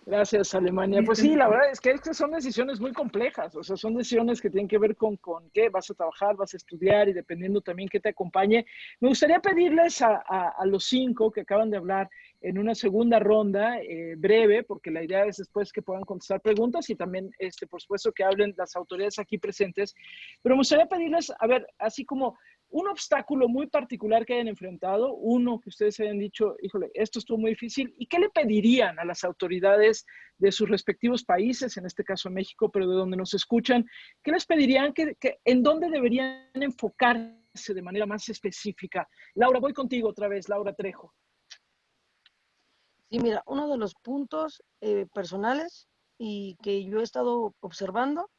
Gracias, Alemania. Pues sí, la verdad es que, son decisiones muy complejas, o sea, son decisiones que tienen que ver con, con qué vas a trabajar, vas a estudiar y dependiendo también qué te acompañe. Me gustaría pedirles a, a los cinco que acaban de hablar en una segunda ronda eh, breve, porque la idea es después que puedan contestar preguntas y también, este, por supuesto, que hablen las autoridades aquí presentes. Pero me gustaría pedirles, a ver, así como un obstáculo muy particular que hayan enfrentado, uno que ustedes hayan dicho, híjole, esto estuvo muy difícil, ¿y qué le pedirían a las autoridades de sus respectivos países, en este caso México, pero de donde nos escuchan? ¿Qué les pedirían? que en dónde deberían enfocarse de manera más específica? Laura, voy contigo otra vez, Laura Trejo. Sí, mira, uno de los puntos eh, personales y que yo he estado observando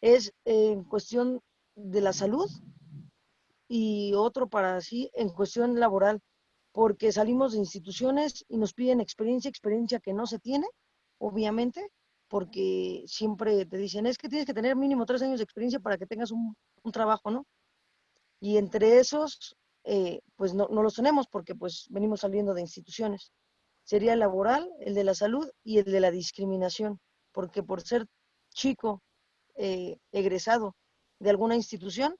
es en cuestión de la salud y otro para sí en cuestión laboral, porque salimos de instituciones y nos piden experiencia, experiencia que no se tiene, obviamente, porque siempre te dicen, es que tienes que tener mínimo tres años de experiencia para que tengas un, un trabajo, ¿no? Y entre esos, eh, pues no, no, los tenemos porque pues venimos saliendo de instituciones. Sería el laboral, el de la salud y el de la discriminación, porque por ser chico eh, egresado de alguna institución,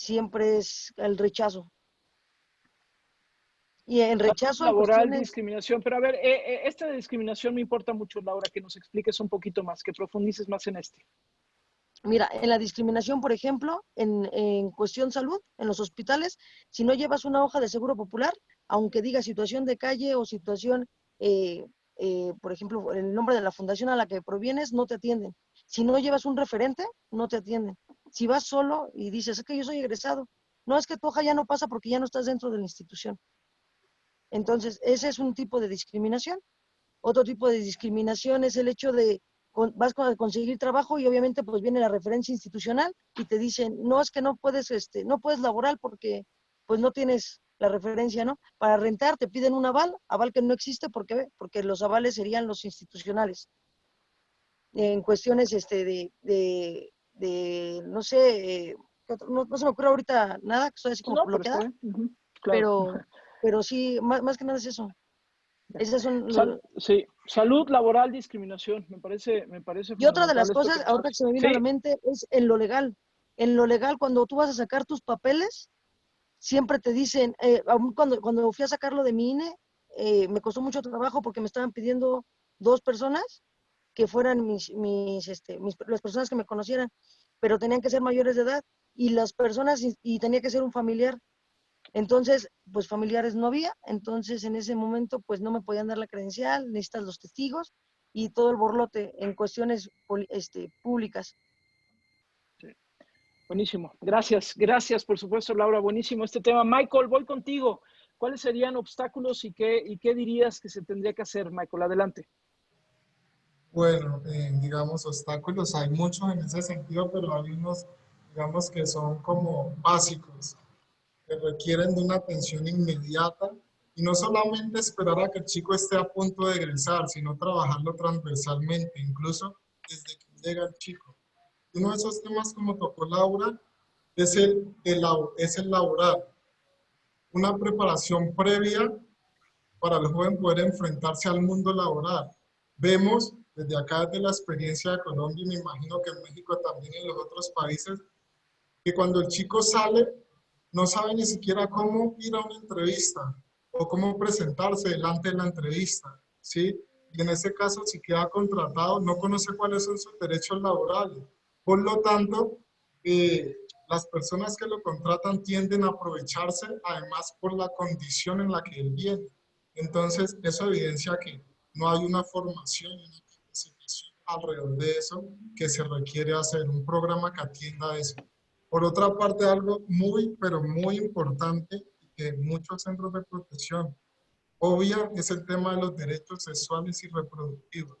siempre es el rechazo. Y el rechazo... Laboral, discriminación. Pero a ver, eh, esta discriminación me importa mucho, Laura, que nos expliques un poquito más, que profundices más en este. Mira, en la discriminación, por ejemplo, en, en, cuestión salud, en los hospitales, si no llevas una hoja de seguro popular, aunque diga situación de calle o situación, eh, eh, por ejemplo, el nombre de la fundación a la que provienes, no te atienden. Si no llevas un referente, no te atienden. Si vas solo y dices, es que yo soy egresado, no es que tu hoja ya no pasa porque ya no estás dentro de la institución. Entonces, ese es un tipo de discriminación. Otro tipo de discriminación es el hecho de vas a conseguir trabajo y obviamente pues viene la referencia institucional y te dicen, no es que no puedes, este, no puedes laborar porque pues no tienes la referencia, ¿no? Para rentar te piden un aval, aval que no existe porque, porque los avales serían los institucionales. En cuestiones este, de, de, de no sé, no, no, se me ocurre ahorita nada, que estoy así como no, bloqueada, pero, pero, pero, sí, más, más que nada es eso. Esas son Sal, sí, salud, laboral, discriminación, me parece, me parece. Y otra de las cosas, ahora que se me viene sí. a la mente, es en lo legal. En lo legal, cuando tú vas a sacar tus papeles, siempre te dicen, eh, aún cuando, cuando fui a sacarlo de mi INE, eh, me costó mucho trabajo porque me estaban pidiendo dos personas que fueran mis, este, mis, las personas que me conocieran, pero tenían que ser mayores de edad y las personas, y, y tenía que ser un familiar. Entonces, pues familiares no había, entonces en ese momento pues no me podían dar la credencial, necesitas los testigos y todo el borlote en cuestiones este, públicas. Buenísimo, gracias, gracias por supuesto Laura, buenísimo este tema. Michael, voy contigo. ¿Cuáles serían obstáculos y qué, y qué dirías que se tendría que hacer, Michael? Adelante. Bueno, eh, digamos, obstáculos hay muchos en ese sentido, pero hay unos, digamos, que son como básicos que requieren de una atención inmediata y no solamente esperar a que el chico esté a punto de egresar, sino trabajarlo transversalmente, incluso desde que llega el chico. Uno de esos temas, como tocó Laura, es el, el, es el laboral. Una preparación previa para el joven poder enfrentarse al mundo laboral. Vemos desde acá, desde la experiencia de Colombia, y me imagino que en México también en los otros países, que cuando el chico sale, no sabe ni siquiera cómo ir a una entrevista o cómo presentarse delante de la entrevista, ¿sí? Y en ese caso, si queda contratado, no conoce cuáles son sus derechos laborales. Por lo tanto, eh, las personas que lo contratan tienden a aprovecharse, además por la condición en la que él viene. Entonces, eso evidencia que no hay una formación una alrededor de eso que se requiere hacer, un programa que atienda eso. Por otra parte, algo muy, pero muy importante que muchos centros de protección obvian es el tema de los derechos sexuales y reproductivos.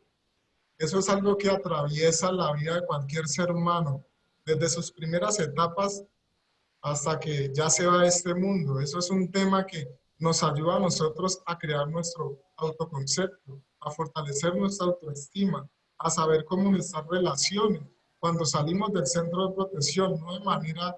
Eso es algo que atraviesa la vida de cualquier ser humano, desde sus primeras etapas hasta que ya se va de este mundo. Eso es un tema que nos ayuda a nosotros a crear nuestro autoconcepto, a fortalecer nuestra autoestima, a saber nuestras relaciones cuando salimos del centro de protección, no de manera,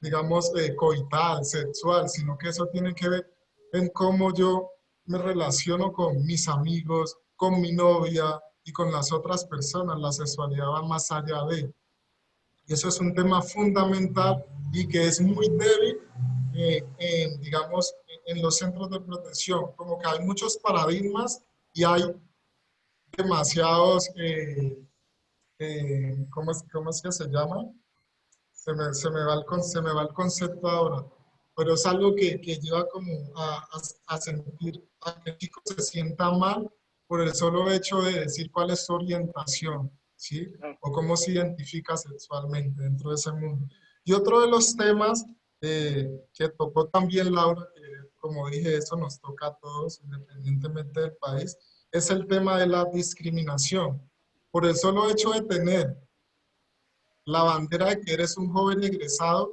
digamos, eh, coital, sexual, sino que eso tiene que ver en cómo yo me relaciono con mis amigos, con mi novia y con las otras personas. La sexualidad va más allá de. Eso es un tema fundamental y que es muy débil, eh, en, digamos, en los centros de protección. Como que hay muchos paradigmas y hay demasiados... Eh, eh, ¿cómo, es, ¿cómo, es, que se llama? Se me, se me, va, el, se me va el concepto ahora, pero es algo que, que lleva como a, a, a, sentir, a que el chico se sienta mal por el solo hecho de decir cuál es su orientación, ¿sí? O cómo se identifica sexualmente dentro de ese mundo. Y otro de los temas eh, que tocó también Laura, que como dije, eso nos toca a todos, independientemente del país, es el tema de la discriminación por el solo hecho de tener la bandera de que eres un joven egresado,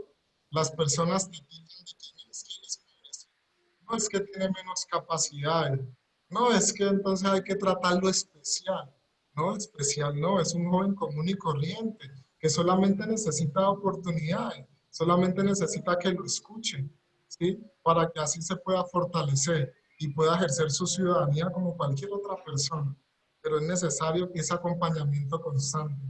las personas te dicen que eres No es que tiene menos capacidades, no es que entonces hay que tratarlo especial. ¿no? Especial no, es un joven común y corriente que solamente necesita oportunidad, solamente necesita que lo escuchen, ¿sí? Para que así se pueda fortalecer y pueda ejercer su ciudadanía como cualquier otra persona. Pero es necesario ese acompañamiento constante.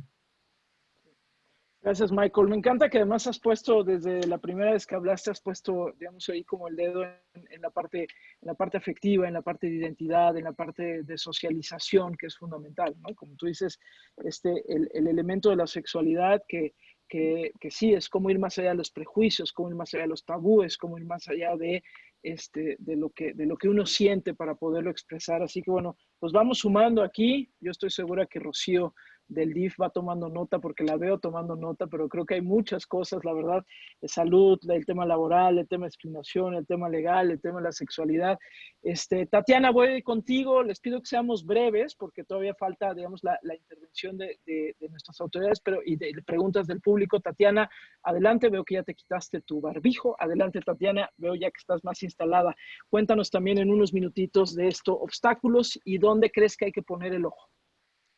Gracias, Michael. Me encanta que además has puesto, desde la primera vez que hablaste, has puesto, digamos, ahí como el dedo en, la, parte, en la parte afectiva, en la parte de identidad, en la parte de socialización, que es fundamental, ¿no? Como tú dices, este, el, el elemento de la sexualidad que, que, que, sí es como ir más allá de los prejuicios, como ir más allá de los tabúes, como ir más allá de, este, de, lo que, de lo que uno siente para poderlo expresar. Así que bueno, pues vamos sumando aquí. Yo estoy segura que Rocío del DIF va tomando nota porque la veo tomando nota, pero creo que hay muchas cosas, la verdad, de salud, el tema laboral, el tema de discriminación, el tema legal, el tema de la sexualidad. Este, Tatiana, voy contigo, les pido que seamos breves porque todavía falta, digamos, la, intervención de, de, de, nuestras autoridades pero, y de, preguntas del público. Tatiana, adelante, veo que ya te quitaste tu barbijo. Adelante, Tatiana, veo ya que estás más instalada. Cuéntanos también en unos minutitos de esto, obstáculos y dónde crees que hay que poner el ojo.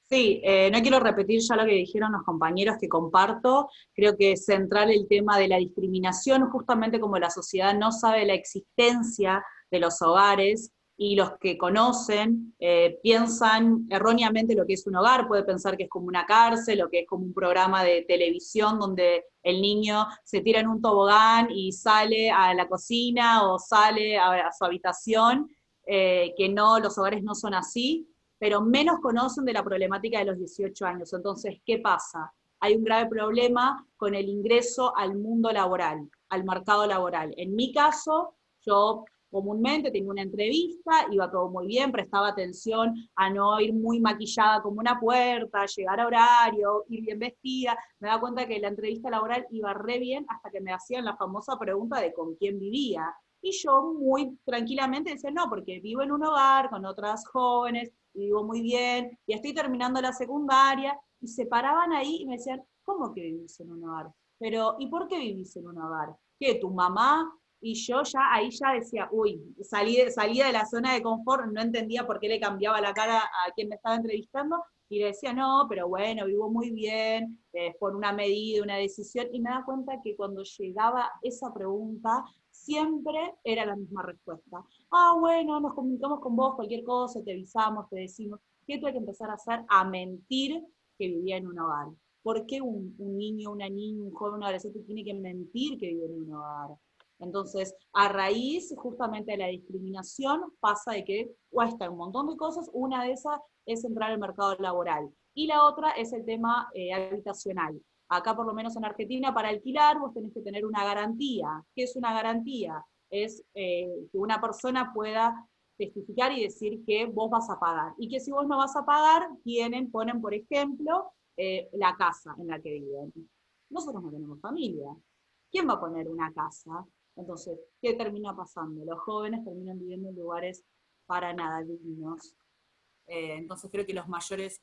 Sí, eh, no quiero repetir ya lo que dijeron los compañeros que comparto, creo que es central el tema de la discriminación, justamente como la sociedad no sabe la existencia de los hogares, y los que conocen eh, piensan erróneamente lo que es un hogar, puede pensar que es como una cárcel o que es como un programa de televisión donde el niño se tira en un tobogán y sale a la cocina o sale a, su habitación, eh, que no, los hogares no son así, pero menos conocen de la problemática de los 18 años. Entonces, ¿qué pasa? Hay un grave problema con el ingreso al mundo laboral, al mercado laboral. En mi caso, yo comúnmente tenía una entrevista, iba todo muy bien, prestaba atención a no ir muy maquillada como una puerta, llegar a horario, ir bien vestida, me daba cuenta que la entrevista laboral iba re bien hasta que me hacían la famosa pregunta de con quién vivía. Y yo muy tranquilamente decía, no, porque vivo en un hogar con otras jóvenes, vivo muy bien, y estoy terminando la secundaria, y se paraban ahí y me decían, ¿cómo que vivís en un hogar? Pero, ¿y por qué vivís en un hogar? ¿Qué, tu mamá? Y yo ya ahí ya decía, uy, salí de, salía de la zona de confort, no entendía por qué le cambiaba la cara a quien me estaba entrevistando, y le decía, no, pero bueno, vivo muy bien, eh, por una medida, una decisión, y me da cuenta que cuando llegaba esa pregunta, siempre era la misma respuesta. Ah, bueno, nos comunicamos con vos, cualquier cosa, te avisamos, te decimos. ¿Qué tuve que empezar a hacer? A mentir que vivía en un hogar. ¿Por qué un, niño, una niña, un joven, un adolescente tiene que mentir que vive en un hogar? Entonces, a raíz justamente de la discriminación, pasa de que cuesta un montón de cosas. Una de esas es entrar al mercado laboral. Y la otra es el tema eh, habitacional. Acá, por lo menos en Argentina, para alquilar vos tenés que tener una garantía. ¿Qué es una garantía? Es eh, que una persona pueda testificar y decir que vos vas a pagar. Y que si vos no vas a pagar, tienen, ponen, por ejemplo, eh, la casa en la que viven. Nosotros no tenemos familia. ¿Quién va a poner una casa? Entonces, ¿qué termina pasando? Los jóvenes terminan viviendo en lugares para nada dignos. Eh, entonces creo que los mayores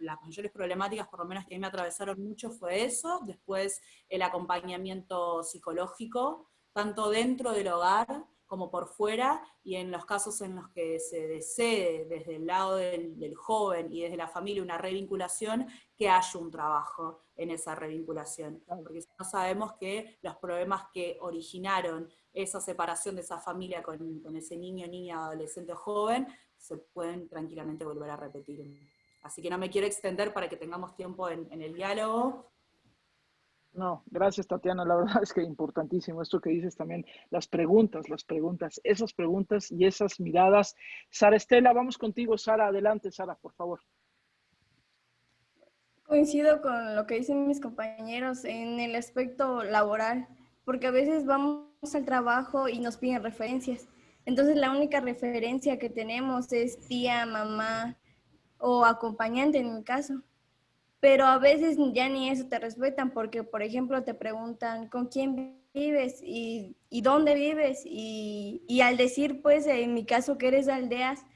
las mayores problemáticas, por lo menos que a mí me atravesaron mucho, fue eso, después el acompañamiento psicológico, tanto dentro del hogar como por fuera, y en los casos en los que se desee desde el lado del, del, joven y desde la familia una revinculación, que haya un trabajo en esa revinculación. Porque si no sabemos que los problemas que originaron esa separación de esa familia con, con ese niño, niña, adolescente o joven, se pueden tranquilamente volver a repetir. Así que no me quiero extender para que tengamos tiempo en, en el diálogo. No, gracias Tatiana, la verdad es que importantísimo esto que dices también, las preguntas, las preguntas, esas preguntas y esas miradas. Sara Estela, vamos contigo, Sara, adelante, Sara, por favor. Coincido con lo que dicen mis compañeros en el aspecto laboral, porque a veces vamos al trabajo y nos piden referencias. Entonces la única referencia que tenemos es tía, mamá, o acompañante en mi caso. Pero a veces ya ni eso te respetan porque, por ejemplo, te preguntan con quién vives y, y dónde vives y, y, al decir, pues, en mi caso que eres de aldeas,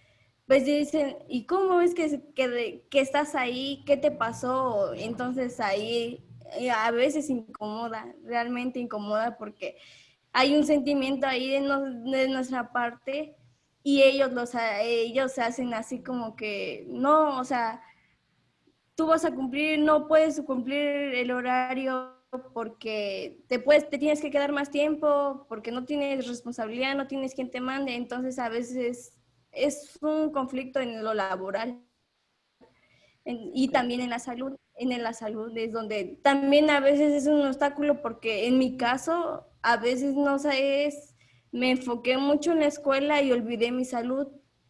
pues dicen, ¿y cómo es que, que, que estás ahí? ¿Qué te pasó? Entonces ahí eh, a veces incomoda, realmente incomoda porque hay un sentimiento ahí de, no, de nuestra parte y ellos, los, ellos se hacen así como que, no, o sea, tú vas a cumplir, no puedes cumplir el horario porque te, puedes, te tienes que quedar más tiempo, porque no tienes responsabilidad, no tienes quien te mande, entonces a veces es un conflicto en lo laboral y también en la salud. En la salud es donde también a veces es un obstáculo porque en mi caso a veces no sé, me enfoqué mucho en la escuela y olvidé mi salud.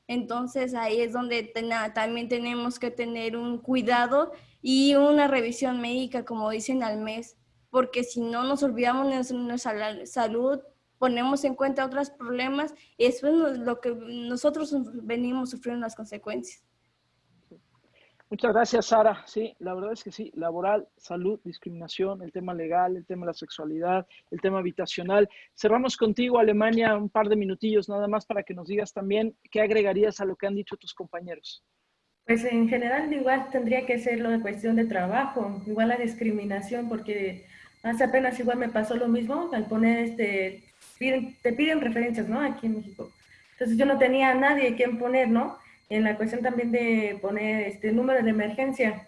Entonces ahí es donde también tenemos que tener un cuidado y una revisión médica, como dicen al mes, porque si no nos olvidamos de nuestra salud, ponemos en cuenta otros problemas y eso es lo que nosotros venimos sufriendo las consecuencias. Muchas gracias, Sara. Sí, la verdad es que sí, laboral, salud, discriminación, el tema legal, el tema de la sexualidad, el tema habitacional. Cerramos contigo, Alemania, un par de minutillos nada más para que nos digas también qué agregarías a lo que han dicho tus compañeros. Pues en general igual tendría que ser lo de cuestión de trabajo, igual la discriminación, porque hace apenas igual me pasó lo mismo al poner este, te piden referencias, ¿no? Aquí en México. Entonces yo no tenía a nadie quien poner, ¿no? En la cuestión también de poner este número de emergencia.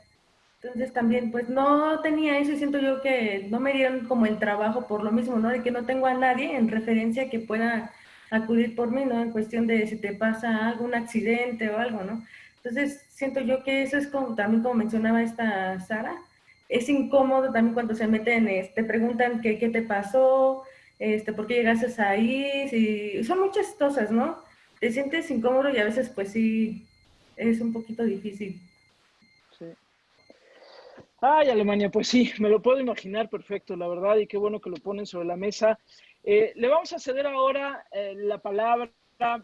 Entonces también, pues no tenía eso y siento yo que no me dieron como el trabajo por lo mismo, ¿no? De que no tengo a nadie en referencia que pueda acudir por mí, ¿no? En cuestión de si te pasa algún accidente o algo, ¿no? Entonces siento yo que eso es como, también como mencionaba esta Sara, es incómodo también cuando se meten, te este, preguntan qué, qué te pasó, este, por qué llegaste ahí, si, son muchas cosas, ¿no? Te sientes incómodo y a veces pues sí, es un poquito difícil. Sí. Ay, Alemania, pues sí, me lo puedo imaginar perfecto, la verdad, y qué bueno que lo ponen sobre la mesa. Eh, le vamos a ceder ahora eh, la palabra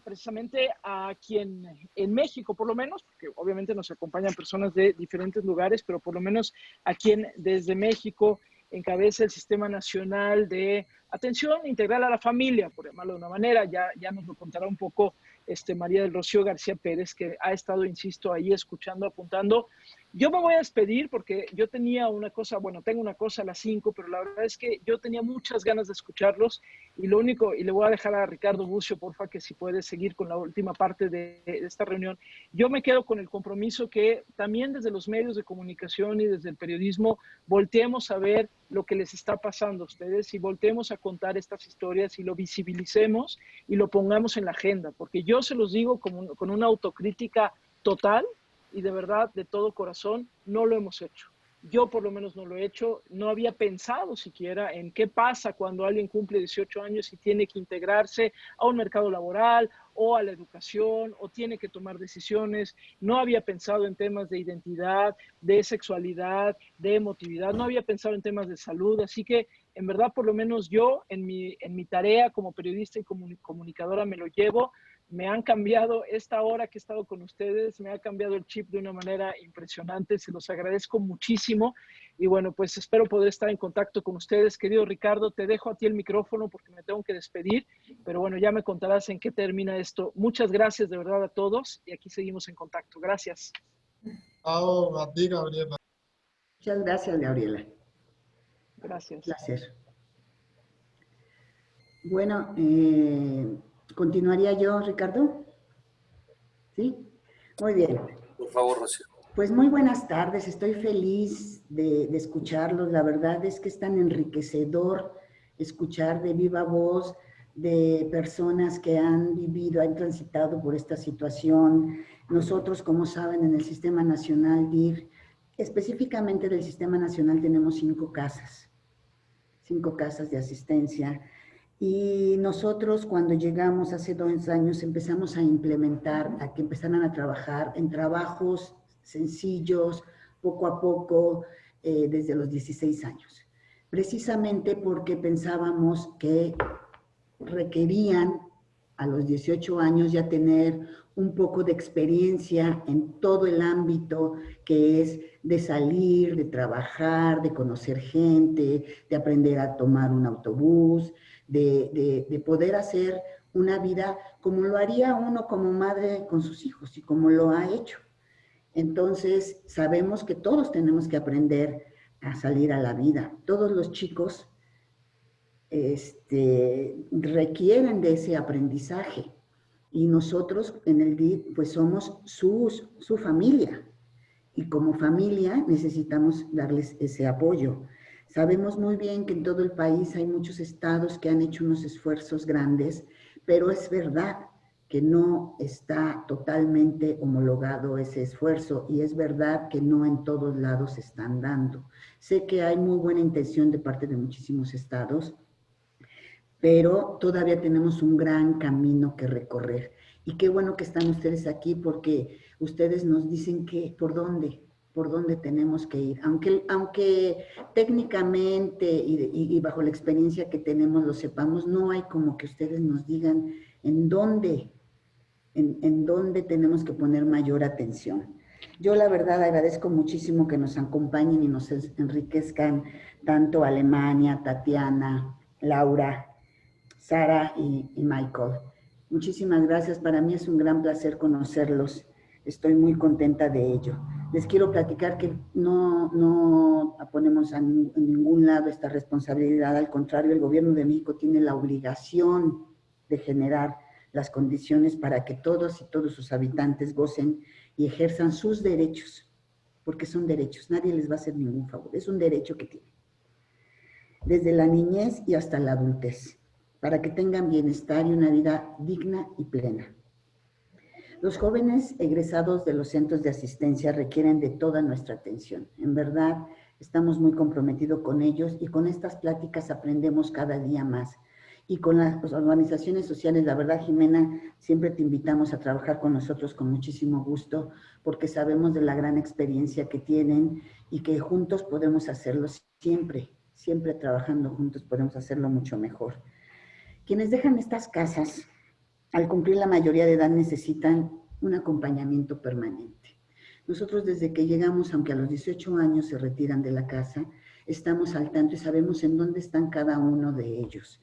precisamente a quien en México, por lo menos, porque obviamente nos acompañan personas de diferentes lugares, pero por lo menos a quien desde México encabeza el Sistema Nacional de Atención Integral a la Familia, por llamarlo de una manera, ya, ya nos lo contará un poco este, María del Rocío García Pérez, que ha estado, insisto, ahí escuchando, apuntando. Yo me voy a despedir porque yo tenía una cosa, bueno, tengo una cosa a las 5, pero la verdad es que yo tenía muchas ganas de escucharlos y lo único, y le voy a dejar a Ricardo Bucio, porfa, que si puede seguir con la última parte de, de esta reunión. Yo me quedo con el compromiso que también desde los medios de comunicación y desde el periodismo volteemos a ver lo que les está pasando a ustedes y volteemos a contar estas historias y lo visibilicemos y lo pongamos en la agenda, porque yo se los digo con, con una autocrítica total y de verdad, de todo corazón, no lo hemos hecho. Yo por lo menos no lo he hecho, no había pensado siquiera en qué pasa cuando alguien cumple 18 años y tiene que integrarse a un mercado laboral o a la educación o tiene que tomar decisiones. No había pensado en temas de identidad, de sexualidad, de emotividad, no había pensado en temas de salud. Así que en verdad, por lo menos yo en mi, en mi tarea como periodista y comunicadora me lo llevo me han cambiado esta hora que he estado con ustedes, me ha cambiado el chip de una manera impresionante, se los agradezco muchísimo y bueno, pues espero poder estar en contacto con ustedes. Querido Ricardo, te dejo a ti el micrófono porque me tengo que despedir, pero bueno, ya me contarás en qué termina esto. Muchas gracias de verdad a todos y aquí seguimos en contacto. Gracias. a ti, Gabriela. Muchas gracias, Gabriela. Gracias. Gracias. Bueno, eh, ¿Continuaría yo, Ricardo? ¿Sí? Muy bien. Por favor, Rocío. Pues muy buenas tardes, estoy feliz de, de, escucharlos. La verdad es que es tan enriquecedor escuchar de viva voz de personas que han vivido, han transitado por esta situación. Nosotros, como saben, en el Sistema Nacional DIR, específicamente del Sistema Nacional, tenemos cinco casas, cinco casas de asistencia y nosotros cuando llegamos hace dos años empezamos a implementar, a que empezaran a trabajar en trabajos sencillos, poco a poco, eh, desde los 16 años. Precisamente porque pensábamos que requerían a los 18 años ya tener un poco de experiencia en todo el ámbito que es de salir, de trabajar, de conocer gente, de aprender a tomar un autobús, de, poder hacer una vida como lo haría uno como madre con sus hijos y como lo ha hecho. Entonces, sabemos que todos tenemos que aprender a salir a la vida. Todos los chicos este, requieren de ese aprendizaje. Y nosotros en el DIP, pues somos sus, su familia. Y como familia necesitamos darles ese apoyo. Sabemos muy bien que en todo el país hay muchos estados que han hecho unos esfuerzos grandes, pero es verdad que no está totalmente homologado ese esfuerzo y es verdad que no en todos lados se están dando. Sé que hay muy buena intención de parte de muchísimos estados, pero todavía tenemos un gran camino que recorrer. Y qué bueno que están ustedes aquí porque ustedes nos dicen que por dónde, por dónde tenemos que ir. Aunque, aunque técnicamente y, y, bajo la experiencia que tenemos lo sepamos, no hay como que ustedes nos digan en dónde, en, en dónde tenemos que poner mayor atención. Yo la verdad agradezco muchísimo que nos acompañen y nos enriquezcan tanto Alemania, Tatiana, Laura, Sara y, Michael. Muchísimas gracias. Para mí es un gran placer conocerlos. Estoy muy contenta de ello. Les quiero platicar que no, no ponemos en ningún lado esta responsabilidad. Al contrario, el gobierno de México tiene la obligación de generar las condiciones para que todos y todos sus habitantes gocen y ejerzan sus derechos, porque son derechos. Nadie les va a hacer ningún favor. Es un derecho que tienen. Desde la niñez y hasta la adultez para que tengan bienestar y una vida digna y plena. Los jóvenes egresados de los centros de asistencia requieren de toda nuestra atención. En verdad, estamos muy comprometidos con ellos y con estas pláticas aprendemos cada día más. Y con las organizaciones sociales, la verdad, Jimena, siempre te invitamos a trabajar con nosotros con muchísimo gusto, porque sabemos de la gran experiencia que tienen y que juntos podemos hacerlo siempre, siempre trabajando juntos podemos hacerlo mucho mejor. Quienes dejan estas casas, al cumplir la mayoría de edad, necesitan un acompañamiento permanente. Nosotros desde que llegamos, aunque a los 18 años se retiran de la casa, estamos al tanto y sabemos en dónde están cada uno de ellos.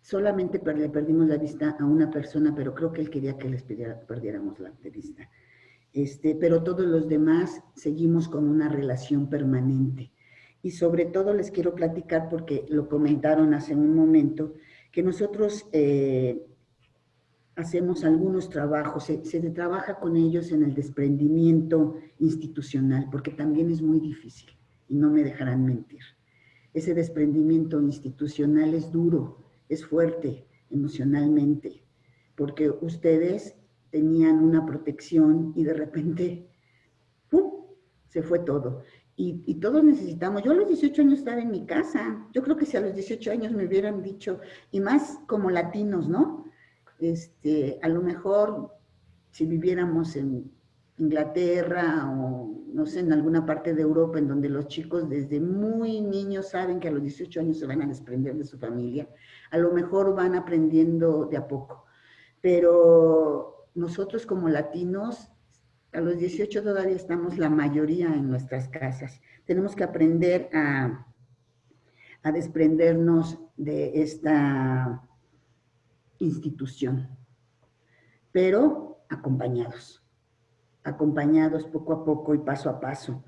Solamente le perdimos la vista a una persona, pero creo que él quería que les perdiéramos la vista. Este, pero todos los demás seguimos con una relación permanente. Y sobre todo les quiero platicar, porque lo comentaron hace un momento, que nosotros eh, hacemos algunos trabajos, se, se, trabaja con ellos en el desprendimiento institucional, porque también es muy difícil y no me dejarán mentir. Ese desprendimiento institucional es duro, es fuerte emocionalmente, porque ustedes tenían una protección y de repente ¡pum! se fue todo. Y, todos necesitamos. Yo a los 18 años estaba en mi casa. Yo creo que si a los 18 años me hubieran dicho, y más como latinos, ¿no? Este, a lo mejor si viviéramos en Inglaterra o no sé, en alguna parte de Europa en donde los chicos desde muy niños saben que a los 18 años se van a desprender de su familia, a lo mejor van aprendiendo de a poco. Pero nosotros como latinos a los 18 todavía estamos la mayoría en nuestras casas. Tenemos que aprender a, a desprendernos de esta institución, pero acompañados, acompañados poco a poco y paso a paso.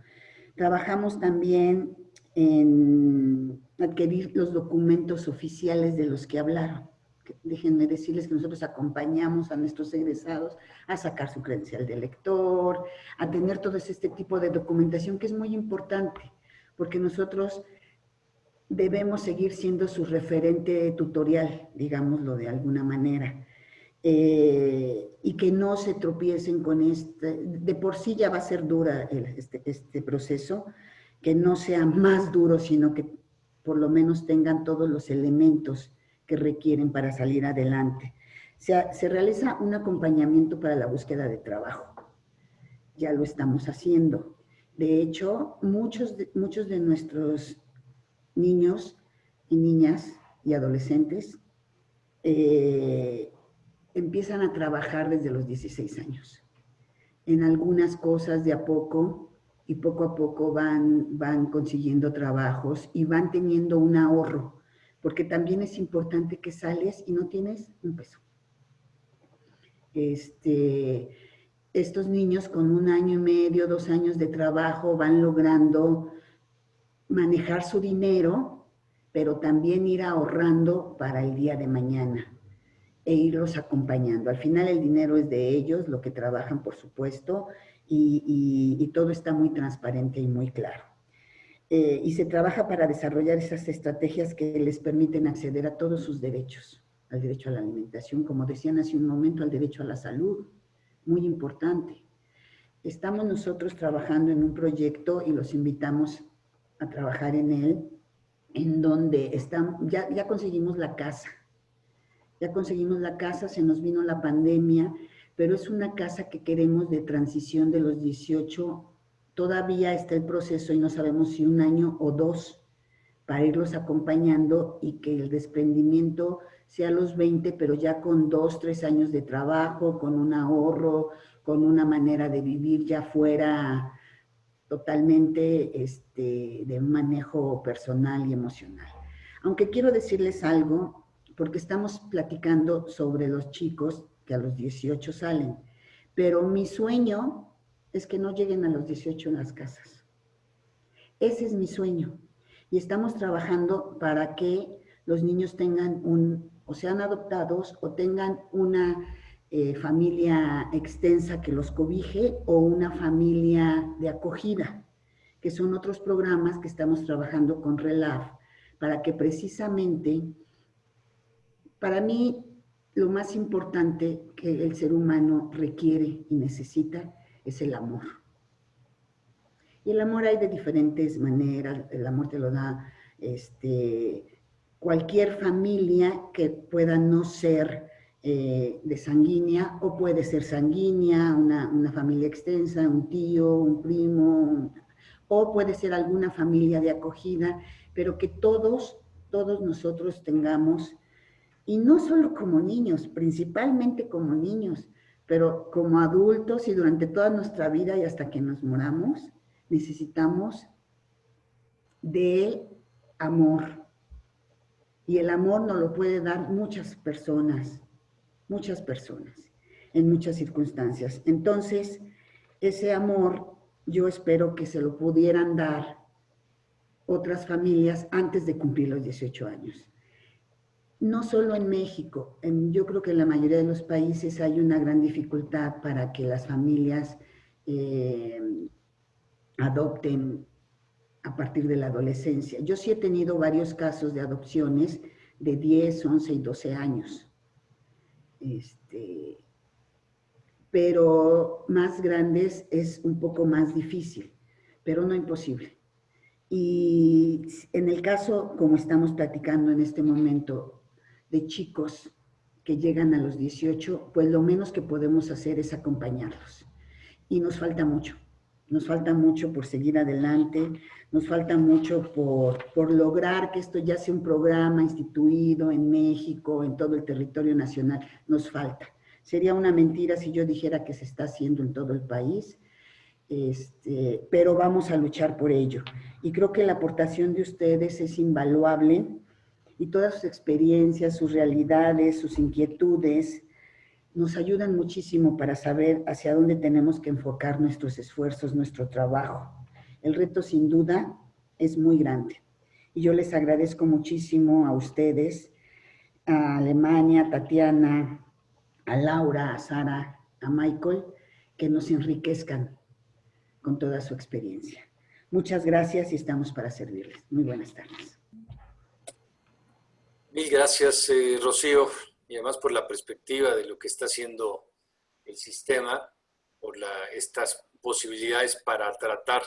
Trabajamos también en adquirir los documentos oficiales de los que hablaron déjenme decirles que nosotros acompañamos a nuestros egresados a sacar su credencial de lector, a tener todo este tipo de documentación que es muy importante, porque nosotros debemos seguir siendo su referente tutorial, digámoslo de alguna manera, eh, y que no se tropiecen con este, de por sí ya va a ser dura este, este proceso, que no sea más duro, sino que por lo menos tengan todos los elementos que requieren para salir adelante. Se, se realiza un acompañamiento para la búsqueda de trabajo. Ya lo estamos haciendo. De hecho, muchos de, muchos de nuestros niños y niñas y adolescentes eh, empiezan a trabajar desde los 16 años. En algunas cosas de a poco y poco a poco van, van consiguiendo trabajos y van teniendo un ahorro porque también es importante que sales y no tienes un peso. Este, estos niños con un año y medio, dos años de trabajo van logrando manejar su dinero, pero también ir ahorrando para el día de mañana e irlos acompañando. Al final el dinero es de ellos, lo que trabajan por supuesto, y, todo está muy transparente y muy claro. Eh, y se trabaja para desarrollar esas estrategias que les permiten acceder a todos sus derechos, al derecho a la alimentación, como decían hace un momento, al derecho a la salud, muy importante. Estamos nosotros trabajando en un proyecto y los invitamos a trabajar en él, en donde están, ya, ya conseguimos la casa. Ya conseguimos la casa, se nos vino la pandemia, pero es una casa que queremos de transición de los 18. Todavía está el proceso y no sabemos si un año o dos para irlos acompañando y que el desprendimiento sea a los 20, pero ya con dos, tres años de trabajo, con un ahorro, con una manera de vivir ya fuera totalmente este, de manejo personal y emocional. Aunque quiero decirles algo, porque estamos platicando sobre los chicos que a los 18 salen, pero mi sueño es que no lleguen a los 18 en las casas. Ese es mi sueño. Y estamos trabajando para que los niños tengan un, o sean adoptados o tengan una eh, familia extensa que los cobije o una familia de acogida, que son otros programas que estamos trabajando con RELAF para que precisamente, para mí, lo más importante que el ser humano requiere y necesita es el amor. Y el amor hay de diferentes maneras, el amor te lo da este, cualquier familia que pueda no ser eh, de sanguínea o puede ser sanguínea, una, familia extensa, un tío, un primo, o puede ser alguna familia de acogida, pero que todos, todos nosotros tengamos, y no solo como niños, principalmente como niños, pero como adultos y durante toda nuestra vida y hasta que nos moramos, necesitamos de amor. Y el amor nos lo puede dar muchas personas, muchas personas, en muchas circunstancias. Entonces, ese amor yo espero que se lo pudieran dar otras familias antes de cumplir los 18 años. No solo en México, yo creo que en la mayoría de los países hay una gran dificultad para que las familias eh, adopten a partir de la adolescencia. Yo sí he tenido varios casos de adopciones de 10, 11 y 12 años. Este, pero más grandes es un poco más difícil, pero no imposible. Y en el caso, como estamos platicando en este momento, de chicos que llegan a los 18, pues lo menos que podemos hacer es acompañarlos. Y nos falta mucho, nos falta mucho por seguir adelante, nos falta mucho por, por, lograr que esto ya sea un programa instituido en México, en todo el territorio nacional, nos falta. Sería una mentira si yo dijera que se está haciendo en todo el país, este, pero vamos a luchar por ello. Y creo que la aportación de ustedes es invaluable y todas sus experiencias, sus realidades, sus inquietudes, nos ayudan muchísimo para saber hacia dónde tenemos que enfocar nuestros esfuerzos, nuestro trabajo el reto sin duda es muy grande. Y yo les agradezco muchísimo a ustedes, a Alemania, a Tatiana, a Laura, a Sara, a Michael, que nos enriquezcan con toda su experiencia. Muchas gracias y estamos para servirles. Muy buenas tardes. Mil gracias, eh, Rocío, y además por la perspectiva de lo que está haciendo el sistema, por estas posibilidades para tratar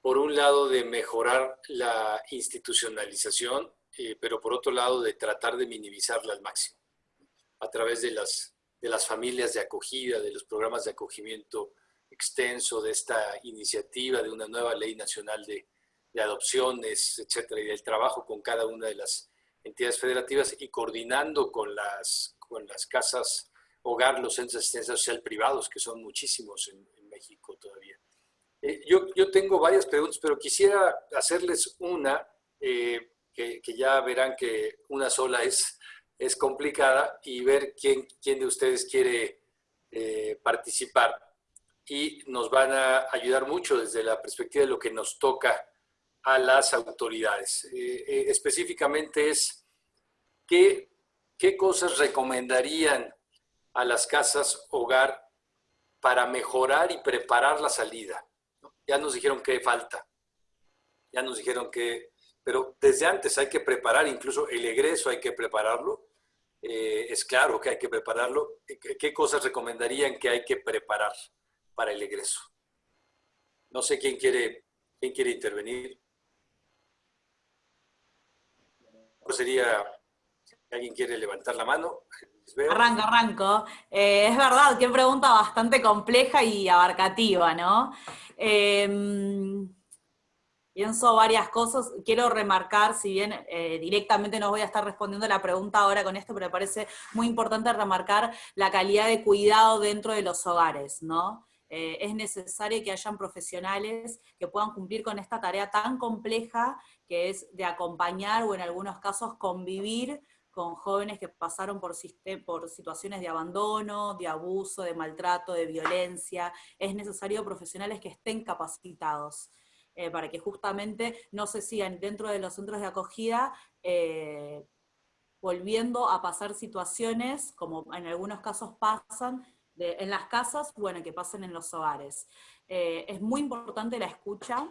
por un lado de mejorar la institucionalización, eh, pero por otro lado de tratar de minimizarla al máximo a través de las, de las familias de acogida, de los programas de acogimiento extenso, de esta iniciativa de una nueva ley nacional de, de adopciones, etcétera, y del trabajo con cada una de las entidades federativas y coordinando con las, con las casas hogar, los centros de asistencia social privados, que son muchísimos en México todavía. Eh, yo, yo, tengo varias preguntas, pero quisiera hacerles una, eh, que, ya verán que una sola es, es complicada, y ver quién, quién de ustedes quiere eh, participar. Y nos van a ayudar mucho desde la perspectiva de lo que nos toca a las autoridades. específicamente es, ¿qué, ¿qué cosas recomendarían a las casas hogar para mejorar y preparar la salida. Ya nos dijeron que falta, ya nos dijeron que, pero desde antes hay que preparar, incluso el egreso hay que prepararlo. Eh, es claro que hay que prepararlo. ¿Qué cosas recomendarían que hay que preparar para el egreso? No sé quién quiere, quién quiere intervenir. Sería, ¿alguien quiere levantar la mano? Arranco, arranco. Eh, es verdad, qué pregunta bastante compleja y abarcativa, ¿no? Em, pienso varias cosas. Quiero remarcar, si bien eh, directamente no voy a estar respondiendo la pregunta ahora con esto, pero me parece muy importante remarcar la calidad de cuidado dentro de los hogares, ¿no? Eh, es necesario que hayan profesionales que puedan cumplir con esta tarea tan compleja que es de acompañar o en algunos casos convivir con jóvenes que pasaron por, situaciones de abandono, de abuso, de maltrato, de violencia. Es necesario profesionales que estén capacitados. Eh, para que justamente no se sigan dentro de los centros de acogida eh, volviendo a pasar situaciones, como en algunos casos pasan, en las casas, bueno, que pasen en los hogares. Eh, es muy importante la escucha,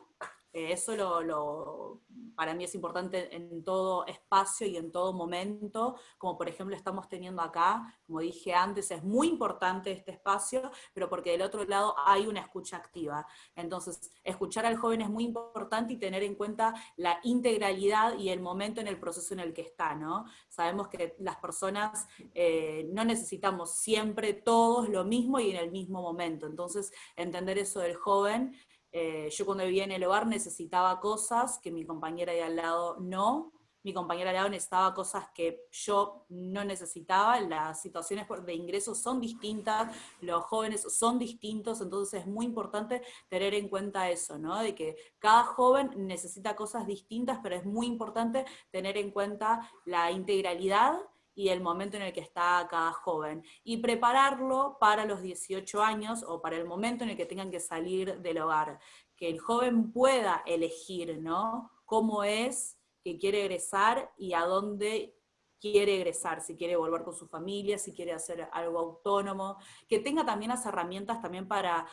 eso lo, para mí es importante en todo espacio y en todo momento, como por ejemplo estamos teniendo acá, como dije antes, es muy importante este espacio, pero porque del otro lado hay una escucha activa. Entonces, escuchar al joven es muy importante y tener en cuenta la integralidad y el momento en el proceso en el que está, ¿no? Sabemos que las personas eh, no necesitamos siempre todos lo mismo y en el mismo momento, entonces entender eso del joven eh, yo cuando vivía en el hogar necesitaba cosas que mi compañera de al lado no, mi compañera de al lado necesitaba cosas que yo no necesitaba, las situaciones de ingreso son distintas, los jóvenes son distintos, entonces es muy importante tener en cuenta eso, ¿no? de que cada joven necesita cosas distintas, pero es muy importante tener en cuenta la integralidad y el momento en el que está cada joven, y prepararlo para los 18 años o para el momento en el que tengan que salir del hogar, que el joven pueda elegir, ¿no? Cómo es que quiere egresar y a dónde quiere egresar, si quiere volver con su familia, si quiere hacer algo autónomo, que tenga también las herramientas también para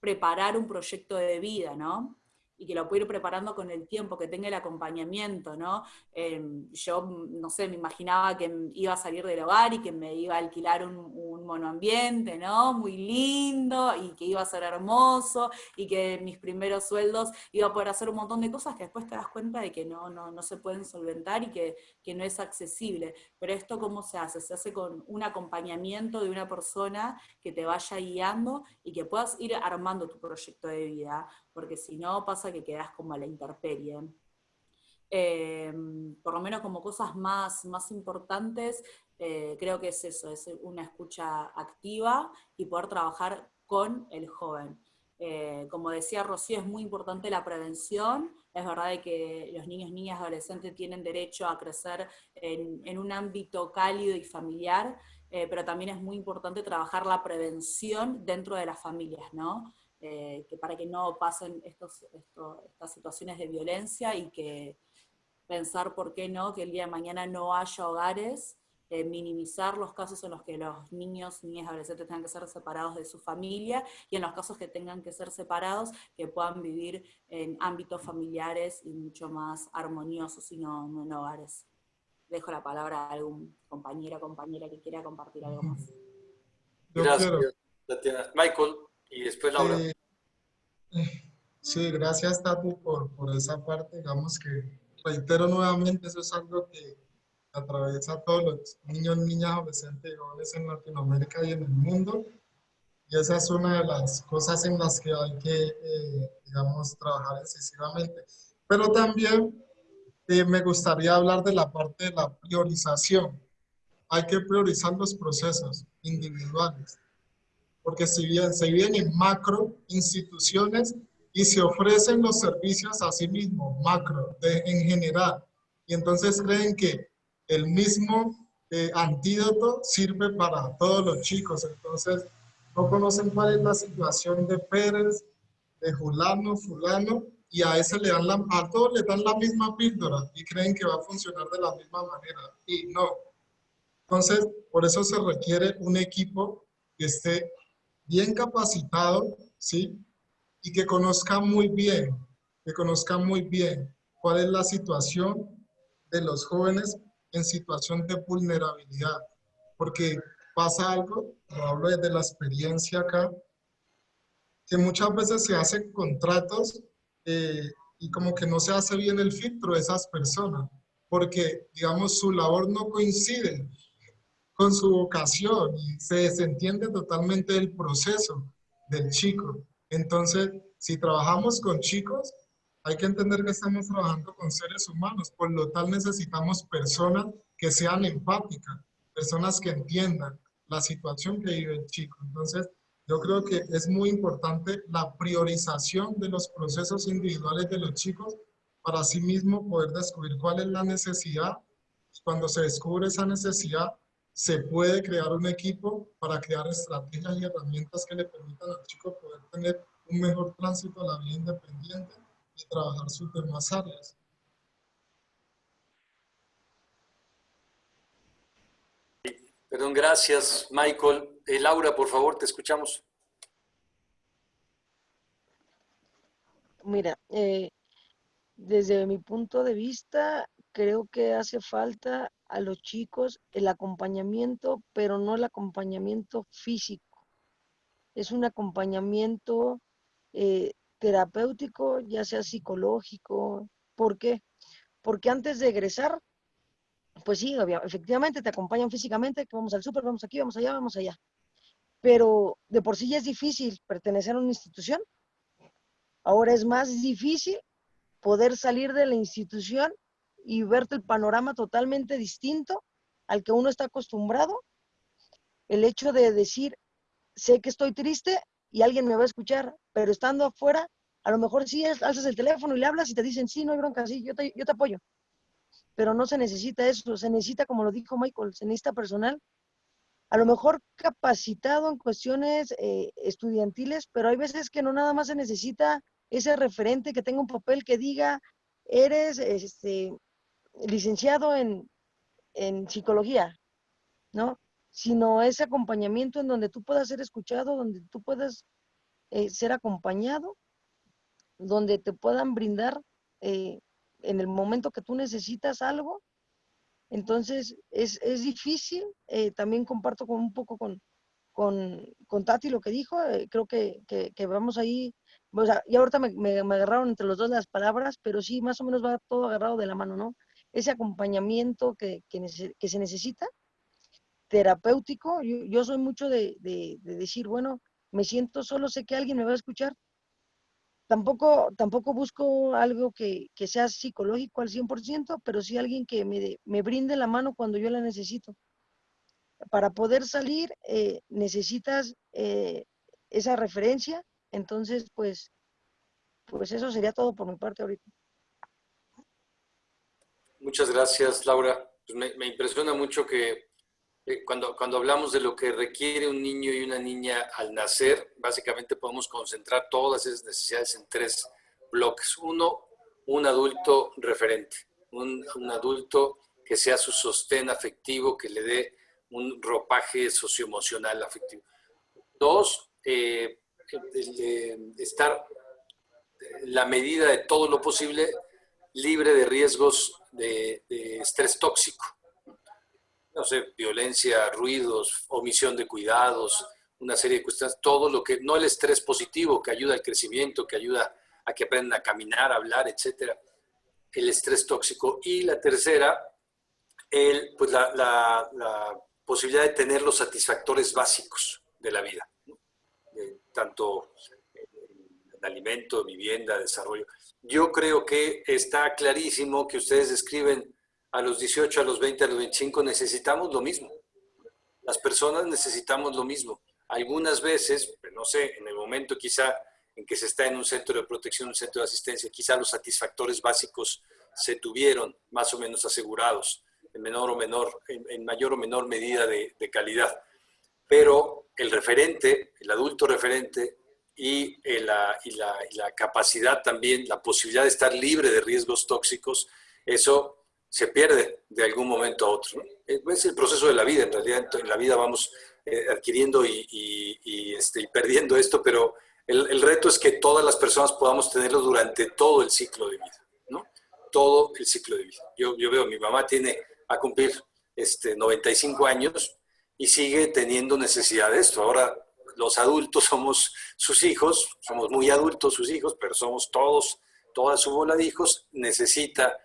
preparar un proyecto de vida, ¿no? Y que lo pueda ir preparando con el tiempo, que tenga el acompañamiento, ¿no? Em, yo, no sé, me imaginaba que iba a salir del hogar y que me iba a alquilar un, un monoambiente, ¿no? Muy lindo, y que iba a ser hermoso, y que mis primeros sueldos iba a poder hacer un montón de cosas que después te das cuenta de que no, no, no se pueden solventar y que, que no es accesible. Pero esto, ¿cómo se hace? Se hace con un acompañamiento de una persona que te vaya guiando y que puedas ir armando tu proyecto de vida porque si no pasa que quedas como a la intemperie. Eh, por lo menos como cosas más, más importantes, eh, creo que es eso, es una escucha activa y poder trabajar con el joven. Eh, como decía Rocío, es muy importante la prevención, es verdad que los niños, niñas, adolescentes tienen derecho a crecer en, en un ámbito cálido y familiar, pero también es muy importante trabajar la prevención dentro de las familias, ¿no? Eh, que para que no pasen estos, estas situaciones de violencia y que pensar por qué no, que el día de mañana no haya hogares, eh, minimizar los casos en los que los niños, niñas, adolescentes tengan que ser separados de su familia y en los casos que tengan que ser separados, que puedan vivir en ámbitos familiares y mucho más armoniosos y no, en hogares. Dejo la palabra a algún compañero o compañera que quiera compartir algo más. Gracias, Michael. Y después Laura. Eh, sí, gracias Tati por, por esa parte. Digamos que reitero nuevamente, eso es algo que atraviesa a todos los niños, niñas, adolescentes y jóvenes en Latinoamérica y en el mundo. Y esa es una de las cosas en las que hay que, eh, digamos, trabajar excesivamente. Pero también eh, me gustaría hablar de la parte de la priorización. Hay que priorizar los procesos individuales porque si bien se viven en macro instituciones y se ofrecen los servicios a sí mismos, macro, en general, y entonces creen que el mismo eh, antídoto sirve para todos los chicos, entonces no conocen cuál es la situación de Pérez, de Julano, Fulano, y a ese le dan la, a todos le dan la misma píldora y creen que va a funcionar de la misma manera, y no. Entonces, por eso se requiere un equipo que esté bien capacitado, ¿sí? Y que conozca muy bien, que conozca muy bien cuál es la situación de los jóvenes en situación de vulnerabilidad. Porque pasa algo, lo hablo desde la experiencia acá, que muchas veces se hacen contratos eh, y como que no se hace bien el filtro de esas personas, porque, digamos, su labor no coincide con su vocación y se desentiende totalmente del proceso del chico. Entonces, si trabajamos con chicos, hay que entender que estamos trabajando con seres humanos, por lo tal necesitamos personas que sean empáticas, personas que entiendan la situación que vive el chico. Entonces, yo creo que es muy importante la priorización de los procesos individuales de los chicos para sí mismo poder descubrir cuál es la necesidad. Cuando se descubre esa necesidad, se puede crear un equipo para crear estrategias y herramientas que le permitan al chico poder tener un mejor tránsito a la vida independiente y trabajar sus demás áreas. Perdón, gracias, Michael. Eh, Laura, por favor, te escuchamos. Mira, eh, desde mi punto de vista, creo que hace falta a los chicos el acompañamiento, pero no el acompañamiento físico. Es un acompañamiento eh, terapéutico, ya sea psicológico. ¿Por qué? Porque antes de egresar, pues sí, efectivamente te acompañan físicamente, que vamos al súper, vamos aquí, vamos allá, vamos allá. Pero de por sí ya es difícil pertenecer a una institución. Ahora es más difícil poder salir de la institución y verte el panorama totalmente distinto al que uno está acostumbrado. El hecho de decir, sé que estoy triste y alguien me va a escuchar, pero estando afuera, a lo mejor sí alzas el teléfono y le hablas y te dicen, sí, no hay bronca, sí, yo te, yo te apoyo pero no se necesita eso, se necesita, como lo dijo Michael, se necesita personal, a lo mejor capacitado en cuestiones eh, estudiantiles, pero hay veces que no nada más se necesita ese referente que tenga un papel que diga, eres este, licenciado en, psicología, ¿no? Sino ese acompañamiento en donde tú puedas ser escuchado, donde tú puedas eh, ser acompañado, donde te puedan brindar eh, en el momento que tú necesitas algo. Entonces, es, difícil. Eh, también comparto con un poco con, con, Tati lo que dijo. Creo que, vamos ahí. O sea, y ahorita me, agarraron entre los dos las palabras, pero sí, más o menos va todo agarrado de la mano, ¿no? Ese acompañamiento que, se necesita, terapéutico. Yo, soy mucho de, de decir, bueno, me siento solo, sé que alguien me va a escuchar, Tampoco, tampoco busco algo que, sea psicológico al 100%, pero sí alguien que me, me, brinde la mano cuando yo la necesito. Para poder salir eh, necesitas eh, esa referencia, entonces pues, pues eso sería todo por mi parte ahorita. Muchas gracias, Laura. Pues me, me impresiona mucho que eh, cuando, cuando hablamos de lo que requiere un niño y una niña al nacer, básicamente podemos concentrar todas esas necesidades en tres bloques. Uno, un adulto referente, un, un adulto que sea su sostén afectivo, que le dé un ropaje socioemocional afectivo. Dos, eh, estar la medida de todo lo posible libre de riesgos de estrés tóxico no sé, violencia, ruidos, omisión de cuidados, una serie de cuestiones, todo lo que, no el estrés positivo que ayuda al crecimiento, que ayuda a que aprendan a caminar, a hablar, etcétera, el estrés tóxico. Y la tercera, el, pues la, posibilidad de tener los satisfactores básicos de la vida, tanto en alimento, vivienda, desarrollo. Yo creo que está clarísimo que ustedes describen a los 18, a los 20, a los 25 necesitamos lo mismo. Las personas necesitamos lo mismo. Algunas veces, pues, no sé, en el momento quizá en que se está en un centro de protección, un centro de asistencia, quizá los satisfactores básicos se tuvieron más o menos asegurados, en menor o menor, en, mayor o menor medida de, calidad. Pero el referente, el adulto referente y, eh, la, y la capacidad también, la posibilidad de estar libre de riesgos tóxicos, eso se pierde de algún momento a otro. Es el proceso de la vida, en realidad en la vida vamos eh, adquiriendo y, este, y, perdiendo esto, pero el, reto es que todas las personas podamos tenerlo durante todo el ciclo de vida, ¿no? Todo el ciclo de vida. Yo, yo veo, mi mamá tiene a cumplir este, 95 años y sigue teniendo necesidad de esto. Ahora los adultos somos sus hijos, somos muy adultos sus hijos, pero somos todos, toda su bola de hijos, necesita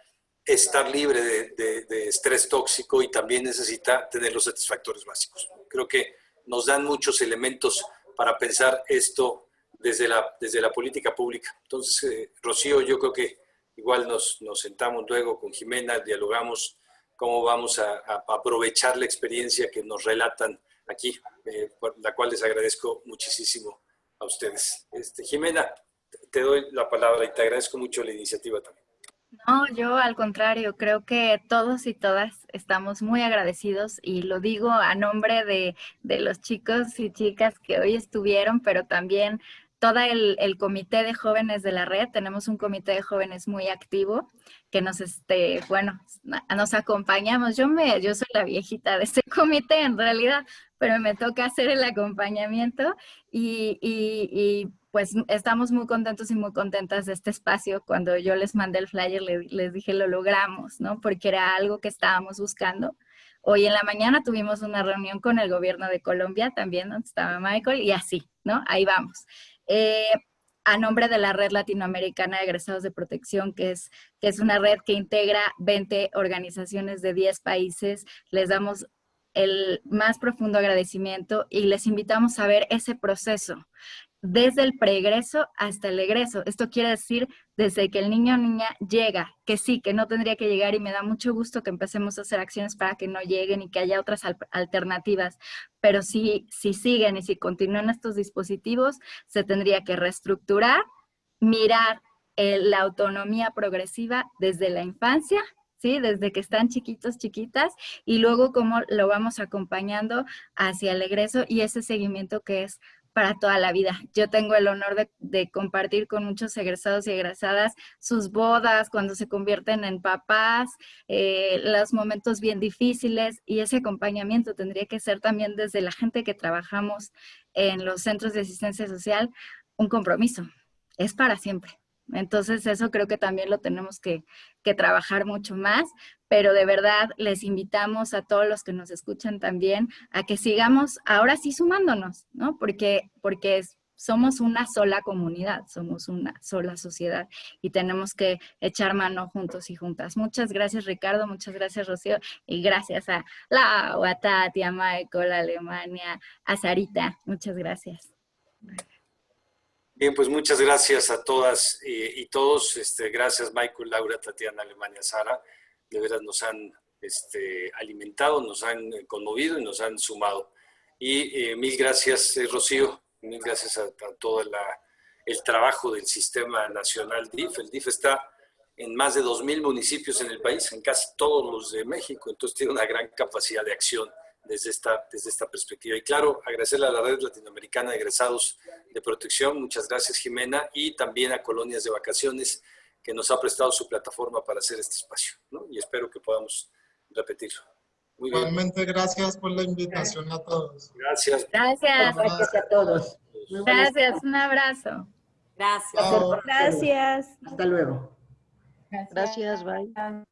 estar libre de, estrés tóxico y también necesita tener los satisfactores básicos. Creo que nos dan muchos elementos para pensar esto desde la, desde la política pública. Entonces, eh, Rocío, yo creo que igual nos, nos, sentamos luego con Jimena, dialogamos cómo vamos a, aprovechar la experiencia que nos relatan aquí, eh, por la cual les agradezco muchísimo a ustedes. Este, Jimena, te doy la palabra y te agradezco mucho la iniciativa también. No, yo al contrario, creo que todos y todas estamos muy agradecidos y lo digo a nombre de, de los chicos y chicas que hoy estuvieron, pero también todo el, el, comité de jóvenes de la red, tenemos un comité de jóvenes muy activo que nos, este, bueno, nos acompañamos. Yo, me, yo soy la viejita de ese comité en realidad, pero me toca hacer el acompañamiento y, y, y pues estamos muy contentos y muy contentas de este espacio. Cuando yo les mandé el flyer, les, dije lo logramos, ¿no? Porque era algo que estábamos buscando. Hoy en la mañana tuvimos una reunión con el gobierno de Colombia también, donde estaba Michael, y así, ¿no? Ahí vamos. Eh, a nombre de la Red Latinoamericana de Egresados de Protección, que es, que es una red que integra 20 organizaciones de 10 países, les damos el más profundo agradecimiento y les invitamos a ver ese proceso desde el preegreso hasta el egreso. Esto quiere decir desde que el niño o niña llega, que sí, que no tendría que llegar y me da mucho gusto que empecemos a hacer acciones para que no lleguen y que haya otras alternativas. Pero si, si siguen y si continúan estos dispositivos, se tendría que reestructurar, mirar eh, la autonomía progresiva desde la infancia ¿sí? Desde que están chiquitos, chiquitas, y luego cómo lo vamos acompañando hacia el egreso y ese seguimiento que es para toda la vida. Yo tengo el honor de, compartir con muchos egresados y egresadas sus bodas, cuando se convierten en papás, eh, los momentos bien difíciles y ese acompañamiento tendría que ser también desde la gente que trabajamos en los centros de asistencia social un compromiso. Es para siempre. Entonces eso creo que también lo tenemos que, trabajar mucho más, pero de verdad les invitamos a todos los que nos escuchan también a que sigamos ahora sí sumándonos, ¿no? Porque, porque somos una sola comunidad, somos una sola sociedad y tenemos que echar mano juntos y juntas. Muchas gracias Ricardo, muchas gracias Rocío y gracias a la a Tati, a Michael, a Alemania, a Sarita. Muchas gracias. Bien, pues muchas gracias a todas y, todos. Este, gracias Michael, Laura, Tatiana, Alemania, Sara. De verdad nos han este, alimentado, nos han conmovido y nos han sumado. Y eh, mil gracias, eh, Rocío, mil gracias a, todo el trabajo del Sistema Nacional DIF. El DIF está en más de 2.000 municipios en el país, en casi todos los de México, entonces tiene una gran capacidad de acción desde esta, desde esta perspectiva. Y claro, agradecerle a la Red Latinoamericana de Egresados de Protección, muchas gracias Jimena, y también a Colonias de Vacaciones, que nos ha prestado su plataforma para hacer este espacio, ¿no? Y espero que podamos repetirlo. Muy Igualmente, gracias por la invitación a todos. Gracias. Gracias. Gracias a todos. Gracias, un abrazo. Gracias. Gracias. Hasta luego. Gracias, bye.